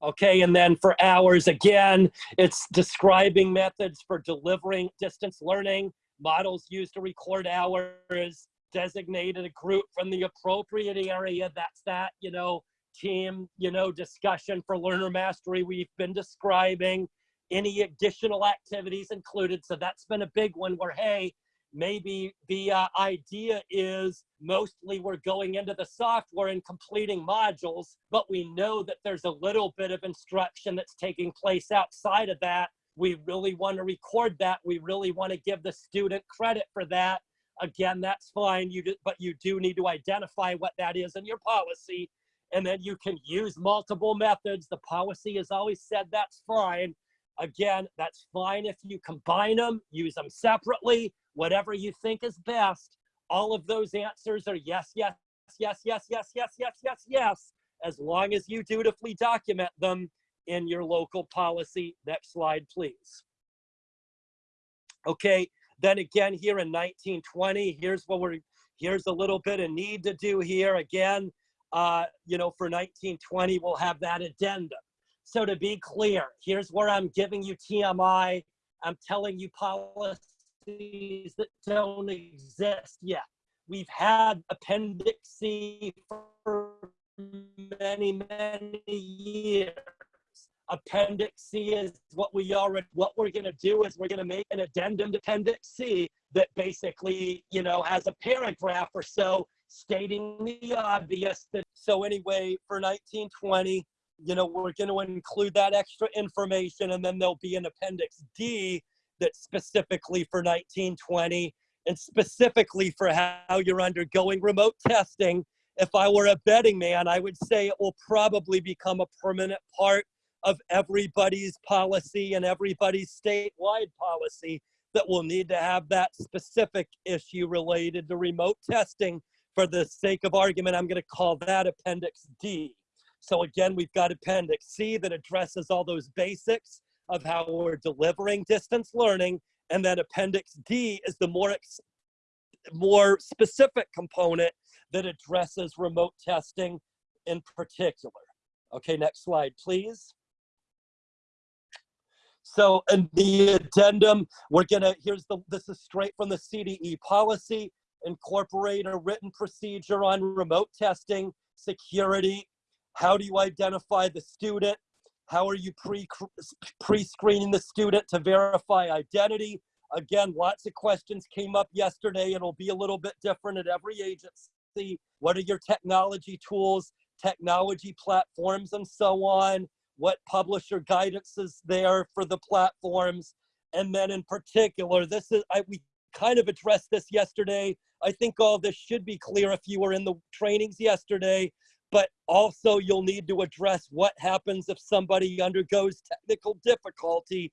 Speaker 2: Okay, and then for hours, again, it's describing methods for delivering distance learning, models used to record hours, designated a group from the appropriate area. That's that, you know, team, you know, discussion for learner mastery we've been describing, any additional activities included. So that's been a big one where, hey, maybe the uh, idea is mostly we're going into the software and completing modules, but we know that there's a little bit of instruction that's taking place outside of that. We really want to record that. We really want to give the student credit for that. Again, that's fine, you do, but you do need to identify what that is in your policy. And then you can use multiple methods. The policy has always said that's fine. Again, that's fine if you combine them, use them separately, whatever you think is best. All of those answers are yes, yes, yes, yes, yes, yes, yes, yes, yes, as long as you dutifully document them in your local policy. Next slide, please. Okay, then again here in 1920, here's what we're, here's a little bit of need to do here. Again, uh, you know, for 1920, we'll have that addendum. So to be clear, here's where I'm giving you TMI. I'm telling you policies that don't exist yet. We've had Appendix C for many, many years. Appendix C is what we already, what we're gonna do is we're gonna make an addendum to Appendix C that basically, you know, has a paragraph or so stating the obvious that, so anyway, for 1920, you know, we're going to include that extra information and then there'll be an appendix D that's specifically for 1920 and specifically for how you're undergoing remote testing. If I were a betting man, I would say it will probably become a permanent part of everybody's policy and everybody's statewide policy that will need to have that specific issue related to remote testing. For the sake of argument, I'm going to call that Appendix D. So again, we've got Appendix C that addresses all those basics of how we're delivering distance learning. And then Appendix D is the more, more specific component that addresses remote testing in particular. Okay, next slide, please. So in the addendum, we're gonna, here's the, this is straight from the CDE policy, incorporate a written procedure on remote testing, security, how do you identify the student? How are you pre-screening the student to verify identity? Again, lots of questions came up yesterday. It'll be a little bit different at every agency. What are your technology tools, technology platforms, and so on? What publisher guidance is there for the platforms? And then in particular, this is, I, we kind of addressed this yesterday. I think all this should be clear if you were in the trainings yesterday, but also you'll need to address what happens if somebody undergoes technical difficulty.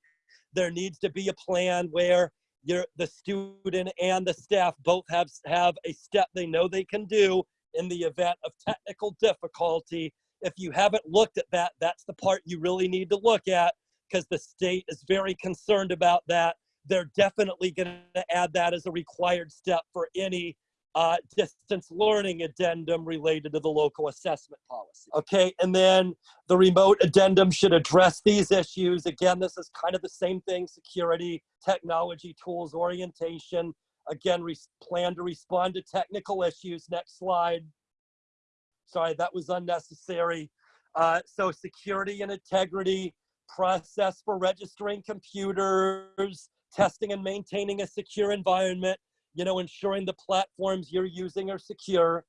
Speaker 2: There needs to be a plan where you're, the student and the staff both have, have a step they know they can do in the event of technical difficulty. If you haven't looked at that, that's the part you really need to look at because the state is very concerned about that. They're definitely going to add that as a required step for any uh, distance learning addendum related to the local assessment policy. Okay, and then the remote addendum should address these issues. Again, this is kind of the same thing, security, technology, tools, orientation. Again, plan to respond to technical issues. Next slide. Sorry, that was unnecessary. Uh, so security and integrity, process for registering computers, testing and maintaining a secure environment, you know, ensuring the platforms you're using are secure,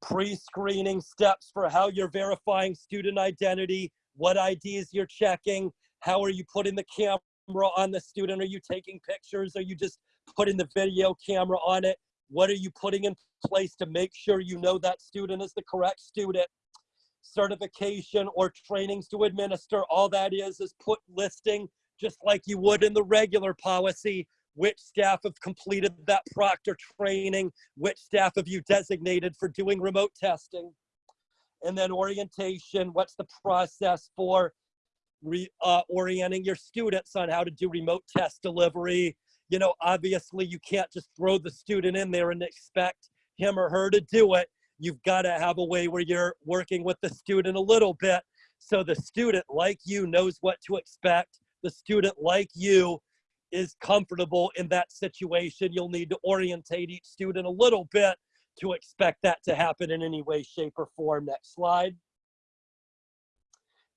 Speaker 2: pre-screening steps for how you're verifying student identity, what IDs you're checking, how are you putting the camera on the student? Are you taking pictures? Are you just putting the video camera on it? What are you putting in place to make sure you know that student is the correct student? Certification or trainings to administer, all that is is put listing just like you would in the regular policy which staff have completed that proctor training, which staff have you designated for doing remote testing, and then orientation, what's the process for re, uh, orienting your students on how to do remote test delivery. You know, obviously you can't just throw the student in there and expect him or her to do it. You've got to have a way where you're working with the student a little bit so the student like you knows what to expect. The student like you is comfortable in that situation. You'll need to orientate each student a little bit to expect that to happen in any way, shape, or form. Next slide.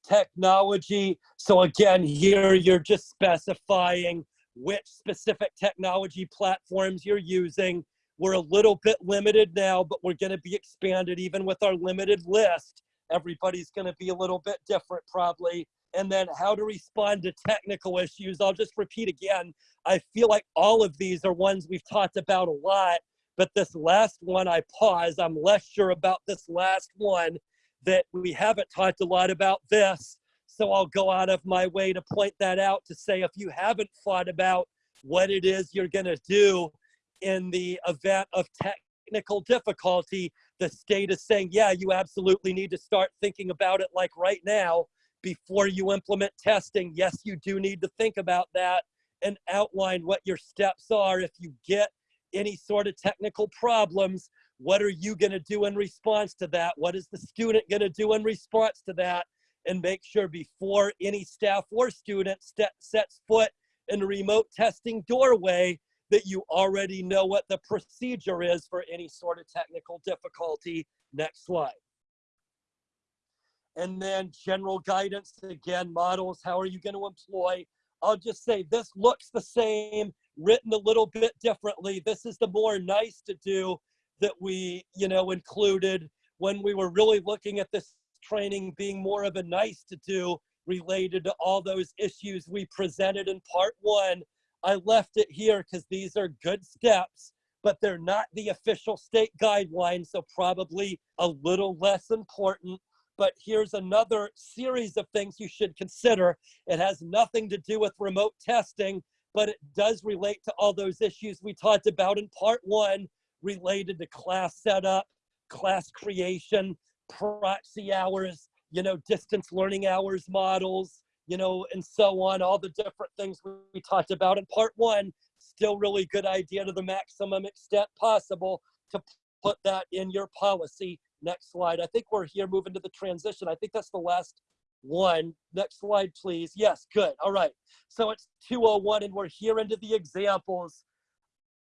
Speaker 2: Technology. So again, here you're just specifying which specific technology platforms you're using. We're a little bit limited now, but we're going to be expanded even with our limited list. Everybody's going to be a little bit different probably and then how to respond to technical issues. I'll just repeat again. I feel like all of these are ones we've talked about a lot, but this last one I pause. I'm less sure about this last one that we haven't talked a lot about this. So I'll go out of my way to point that out to say if you haven't thought about what it is you're going to do in the event of technical difficulty, the state is saying, yeah, you absolutely need to start thinking about it like right now before you implement testing, yes, you do need to think about that and outline what your steps are. If you get any sort of technical problems, what are you going to do in response to that? What is the student going to do in response to that? And make sure before any staff or student sets foot in a remote testing doorway that you already know what the procedure is for any sort of technical difficulty. Next slide. And then general guidance, again, models, how are you going to employ? I'll just say this looks the same, written a little bit differently. This is the more nice to do that we, you know, included when we were really looking at this training being more of a nice to do related to all those issues we presented in part one. I left it here because these are good steps, but they're not the official state guidelines, so probably a little less important but here's another series of things you should consider. It has nothing to do with remote testing, but it does relate to all those issues we talked about in part one related to class setup, class creation, proxy hours, you know, distance learning hours models, you know, and so on, all the different things we talked about in part one, still really good idea to the maximum extent possible to put that in your policy Next slide. I think we're here moving to the transition. I think that's the last one. Next slide, please. Yes, good. All right. So it's 201 and we're here into the examples.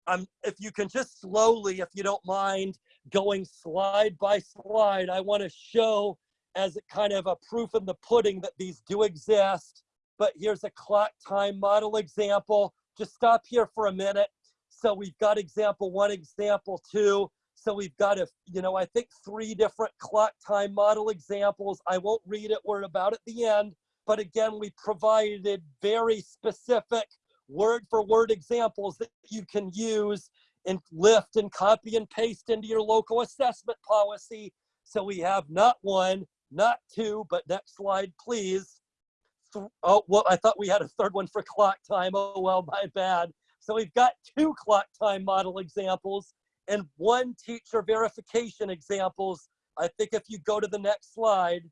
Speaker 2: Um, if you can just slowly, if you don't mind, going slide by slide, I want to show as a kind of a proof in the pudding that these do exist. But here's a clock time model example. Just stop here for a minute. So we've got example one, example two. So we've got, a, you know, I think three different clock time model examples. I won't read it, we're about at the end. But again, we provided very specific word for word examples that you can use and lift and copy and paste into your local assessment policy. So we have not one, not two, but next slide, please. Oh, well, I thought we had a third one for clock time. Oh, well, my bad. So we've got two clock time model examples and one teacher verification examples. I think if you go to the next slide,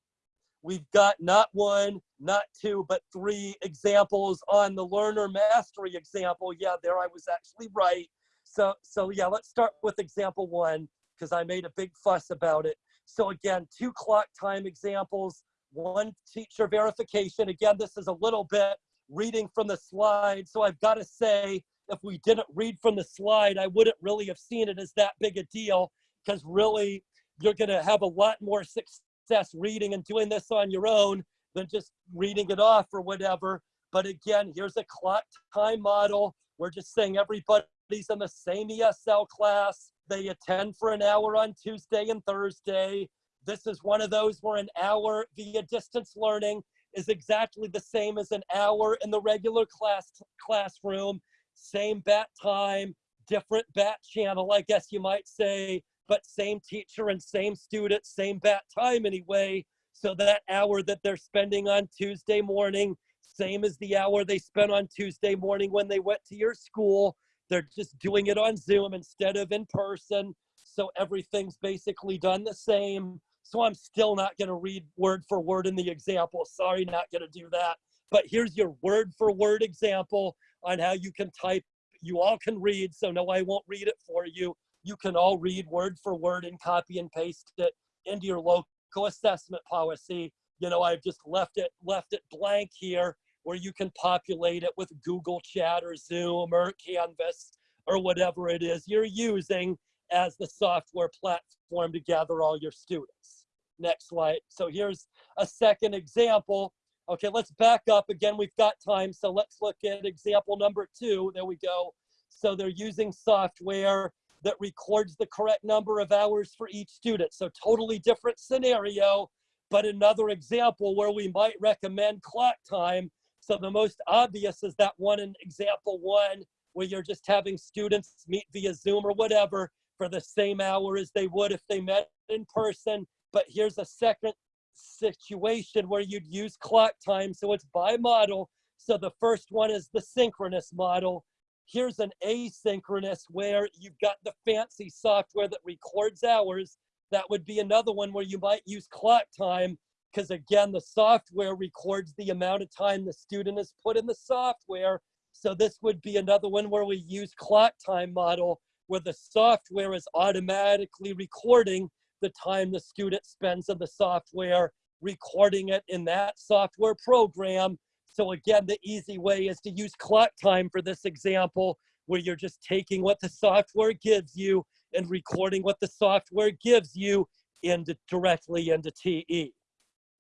Speaker 2: we've got not one, not two, but three examples on the learner mastery example. Yeah, there I was actually right. So, so yeah, let's start with example one because I made a big fuss about it. So again, two clock time examples, one teacher verification. Again, this is a little bit reading from the slide. So I've got to say, if we didn't read from the slide, I wouldn't really have seen it as that big a deal because really you're going to have a lot more success reading and doing this on your own than just reading it off or whatever. But again, here's a clock time model. We're just saying everybody's in the same ESL class. They attend for an hour on Tuesday and Thursday. This is one of those where an hour via distance learning is exactly the same as an hour in the regular class classroom. Same bat time, different bat channel, I guess you might say, but same teacher and same student, same bat time anyway. So that hour that they're spending on Tuesday morning, same as the hour they spent on Tuesday morning when they went to your school. They're just doing it on Zoom instead of in person. So everything's basically done the same. So I'm still not going to read word for word in the example. Sorry, not going to do that. But here's your word for word example on how you can type. You all can read, so no, I won't read it for you. You can all read word for word and copy and paste it into your local assessment policy. You know, I've just left it left it blank here where you can populate it with Google Chat or Zoom or Canvas or whatever it is you're using as the software platform to gather all your students. Next slide. So here's a second example. Okay, let's back up again. We've got time, so let's look at example number two. There we go. So they're using software that records the correct number of hours for each student. So totally different scenario, but another example where we might recommend clock time. So the most obvious is that one in example one, where you're just having students meet via Zoom or whatever for the same hour as they would if they met in person. But here's a second situation where you'd use clock time. So it's by model. So the first one is the synchronous model. Here's an asynchronous where you've got the fancy software that records hours. That would be another one where you might use clock time because again, the software records the amount of time the student has put in the software. So this would be another one where we use clock time model where the software is automatically recording the time the student spends in the software, recording it in that software program. So again, the easy way is to use clock time for this example, where you're just taking what the software gives you and recording what the software gives you into directly into TE.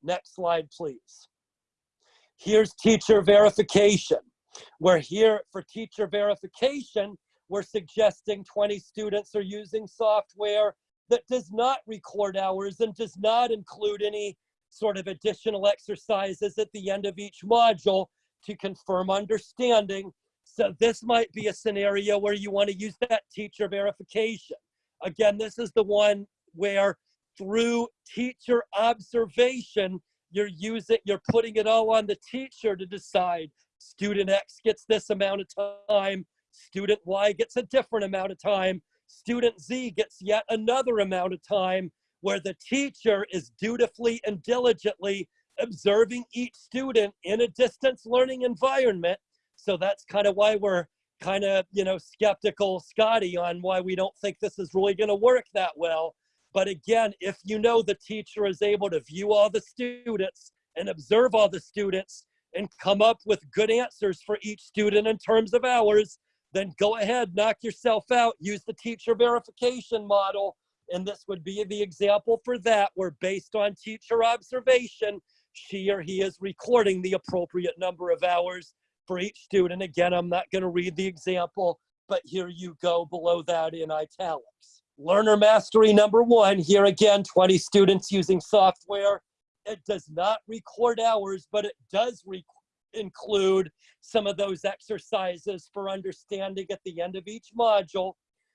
Speaker 2: Next slide, please. Here's teacher verification. We're here for teacher verification. We're suggesting 20 students are using software that does not record hours and does not include any sort of additional exercises at the end of each module to confirm understanding. So this might be a scenario where you want to use that teacher verification. Again, this is the one where through teacher observation, you're using, you're putting it all on the teacher to decide student X gets this amount of time, student Y gets a different amount of time, student Z gets yet another amount of time where the teacher is dutifully and diligently observing each student in a distance learning environment. So that's kind of why we're kind of, you know, skeptical, Scotty, on why we don't think this is really going to work that well. But again, if you know the teacher is able to view all the students and observe all the students and come up with good answers for each student in terms of hours, then go ahead, knock yourself out, use the teacher verification model. And this would be the example for that, where based on teacher observation, she or he is recording the appropriate number of hours for each student. Again, I'm not going to read the example, but here you go below that in italics. Learner mastery number one, here again, 20 students using software. It does not record hours, but it does re include some of those exercises for understanding at the end of each module.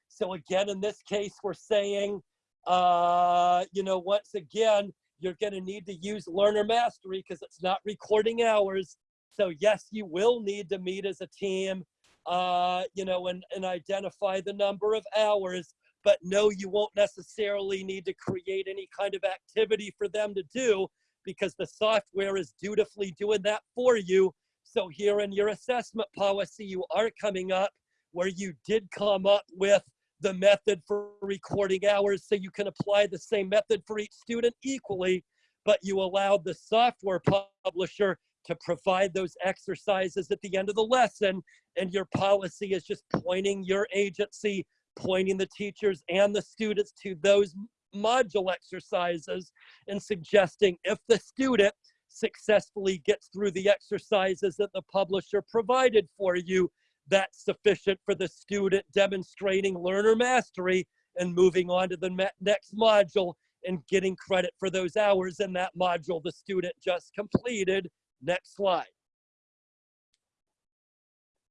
Speaker 2: So again, in this case, we're saying, uh, you know, once again, you're going to need to use learner mastery because it's not recording hours. So yes, you will need to meet as a team, uh, you know, and, and identify the number of hours. But no, you won't necessarily need to create any kind of activity for them to do because the software is dutifully doing that for you. So here in your assessment policy, you are coming up where you did come up with the method for recording hours so you can apply the same method for each student equally, but you allowed the software publisher to provide those exercises at the end of the lesson. And your policy is just pointing your agency, pointing the teachers and the students to those module exercises and suggesting if the student successfully gets through the exercises that the publisher provided for you, that's sufficient for the student demonstrating learner mastery and moving on to the next module and getting credit for those hours in that module the student just completed. Next slide.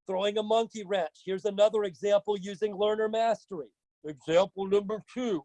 Speaker 2: Throwing a monkey wrench. Here's another example using learner mastery. Example number two,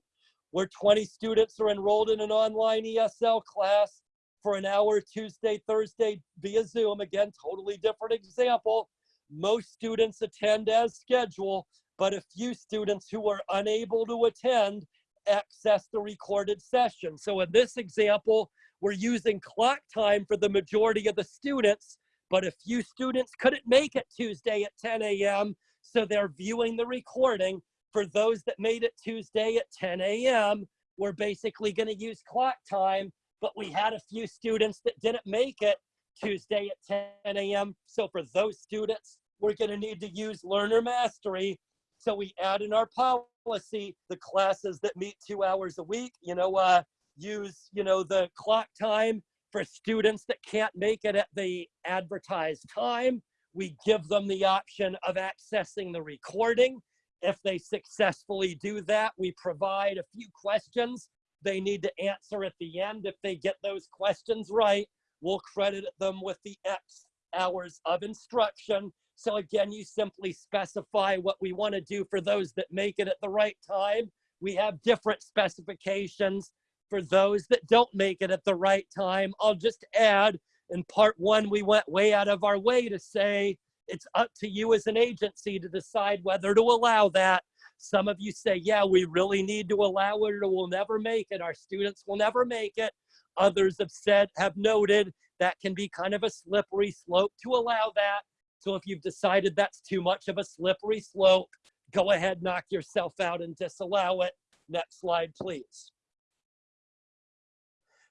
Speaker 2: where 20 students are enrolled in an online ESL class for an hour Tuesday, Thursday via Zoom. Again, totally different example. Most students attend as scheduled, but a few students who are unable to attend access the recorded session. So in this example, we're using clock time for the majority of the students, but a few students couldn't make it Tuesday at 10 a.m., so they're viewing the recording. For those that made it Tuesday at 10 a.m., we're basically going to use clock time, but we had a few students that didn't make it Tuesday at 10 a.m. So for those students, we're going to need to use learner mastery. So we add in our policy the classes that meet two hours a week, you know, uh, use, you know, the clock time for students that can't make it at the advertised time. We give them the option of accessing the recording. If they successfully do that, we provide a few questions they need to answer at the end. If they get those questions right, we'll credit them with the X hours of instruction. So again, you simply specify what we want to do for those that make it at the right time. We have different specifications for those that don't make it at the right time. I'll just add in part one, we went way out of our way to say it's up to you as an agency to decide whether to allow that. Some of you say, yeah, we really need to allow it or we'll never make it. Our students will never make it. Others have said, have noted that can be kind of a slippery slope to allow that. So if you've decided that's too much of a slippery slope, go ahead, knock yourself out and disallow it. Next slide, please.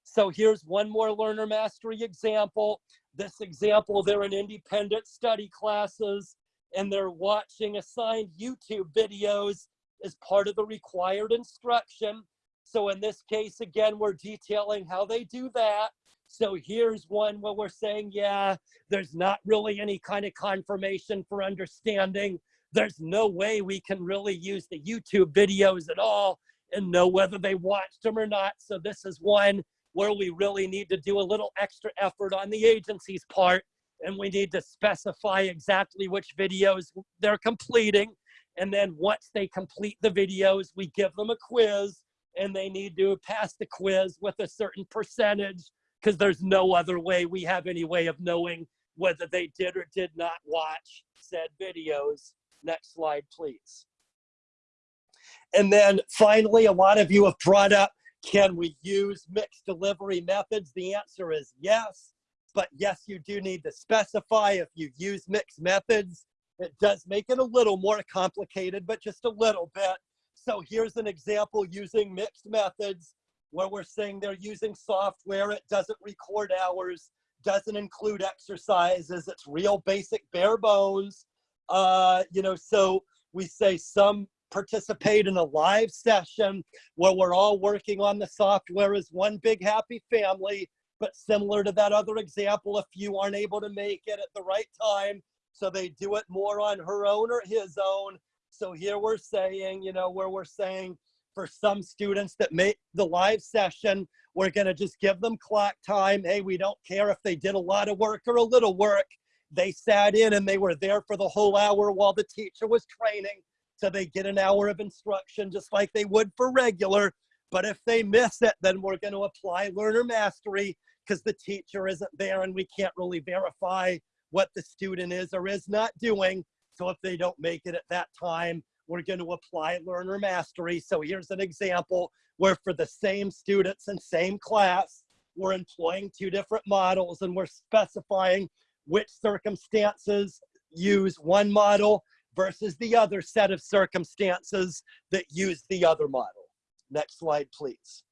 Speaker 2: So here's one more learner mastery example. This example, they're in independent study classes and they're watching assigned YouTube videos as part of the required instruction. So in this case, again, we're detailing how they do that. So here's one where we're saying, yeah, there's not really any kind of confirmation for understanding. There's no way we can really use the YouTube videos at all and know whether they watched them or not. So this is one where we really need to do a little extra effort on the agency's part and we need to specify exactly which videos they're completing. And then once they complete the videos, we give them a quiz and they need to pass the quiz with a certain percentage because there's no other way we have any way of knowing whether they did or did not watch said videos. Next slide, please. And then finally, a lot of you have brought up, can we use mixed delivery methods? The answer is yes, but yes, you do need to specify if you use mixed methods. It does make it a little more complicated, but just a little bit. So here's an example using mixed methods where we're saying they're using software, it doesn't record hours, doesn't include exercises, it's real basic bare bones. Uh, you know, so we say some participate in a live session where we're all working on the software as one big happy family, but similar to that other example, if you aren't able to make it at the right time, so they do it more on her own or his own. So here we're saying, you know, where we're saying for some students that make the live session, we're gonna just give them clock time. Hey, we don't care if they did a lot of work or a little work. they sat in and they were there for the whole hour while the teacher was training. So they get an hour of instruction just like they would for regular. But if they miss it, then we're going to apply learner mastery because the teacher isn't there and we can't really verify what the student is or is not doing. So if they don't make it at that time, we're going to apply learner mastery. So here's an example where for the same students and same class, we're employing two different models and we're specifying which circumstances use one model versus the other set of circumstances that use the other model. Next slide, please.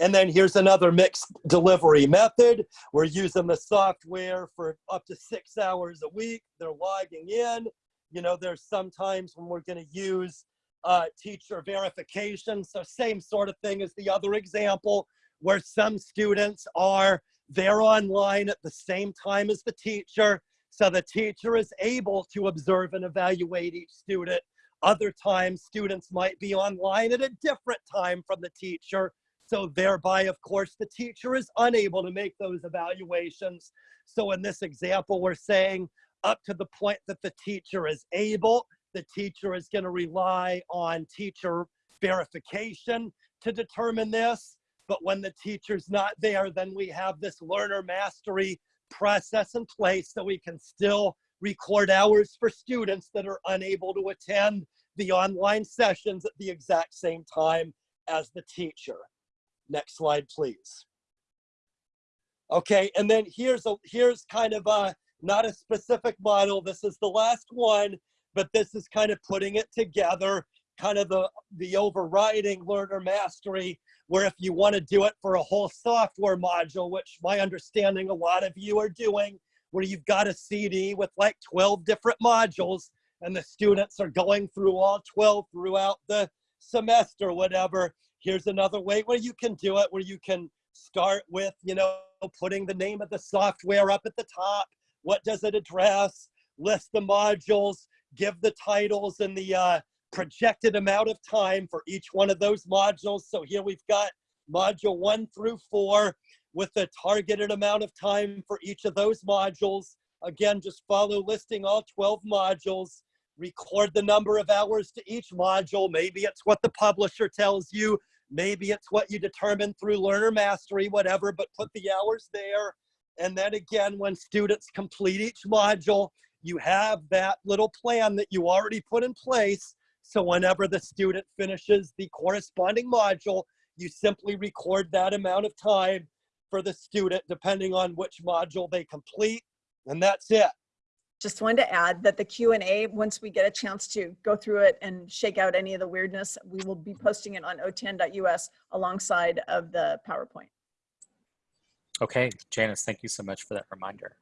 Speaker 2: And then here's another mixed delivery method. We're using the software for up to six hours a week. They're logging in. You know, there's sometimes when we're going to use uh, teacher verification. So same sort of thing as the other example where some students are there online at the same time as the teacher. So the teacher is able to observe and evaluate each student. Other times students might be online at a different time from the teacher. So thereby, of course, the teacher is unable to make those evaluations. So in this example, we're saying up to the point that the teacher is able, the teacher is going to rely on teacher verification to determine this. But when the teacher's not there, then we have this learner mastery process in place so we can still record hours for students that are unable to attend the online sessions at the exact same time as the teacher. Next slide, please. Okay, and then here's a here's kind of a not a specific model. This is the last one, but this is kind of putting it together, kind of the the overriding learner mastery. Where if you want to do it for a whole software module, which my understanding a lot of you are doing, where you've got a CD with like 12 different modules, and the students are going through all 12 throughout the semester, whatever here's another way where you can do it where you can start with you know putting the name of the software up at the top what does it address list the modules give the titles and the uh, projected amount of time for each one of those modules so here we've got module one through four with the targeted amount of time for each of those modules again just follow listing all 12 modules record the number of hours to each module. Maybe it's what the publisher tells you. Maybe it's what you determine through learner mastery, whatever, but put the hours there. And then again, when students complete each module, you have that little plan that you already put in place. So whenever the student finishes the corresponding module, you simply record that amount of time for the student, depending on which module they complete. And that's it.
Speaker 3: Just wanted to add that the Q and A, once we get a chance to go through it and shake out any of the weirdness, we will be posting it on otan.us alongside of the PowerPoint.
Speaker 1: Okay, Janice, thank you so much for that reminder.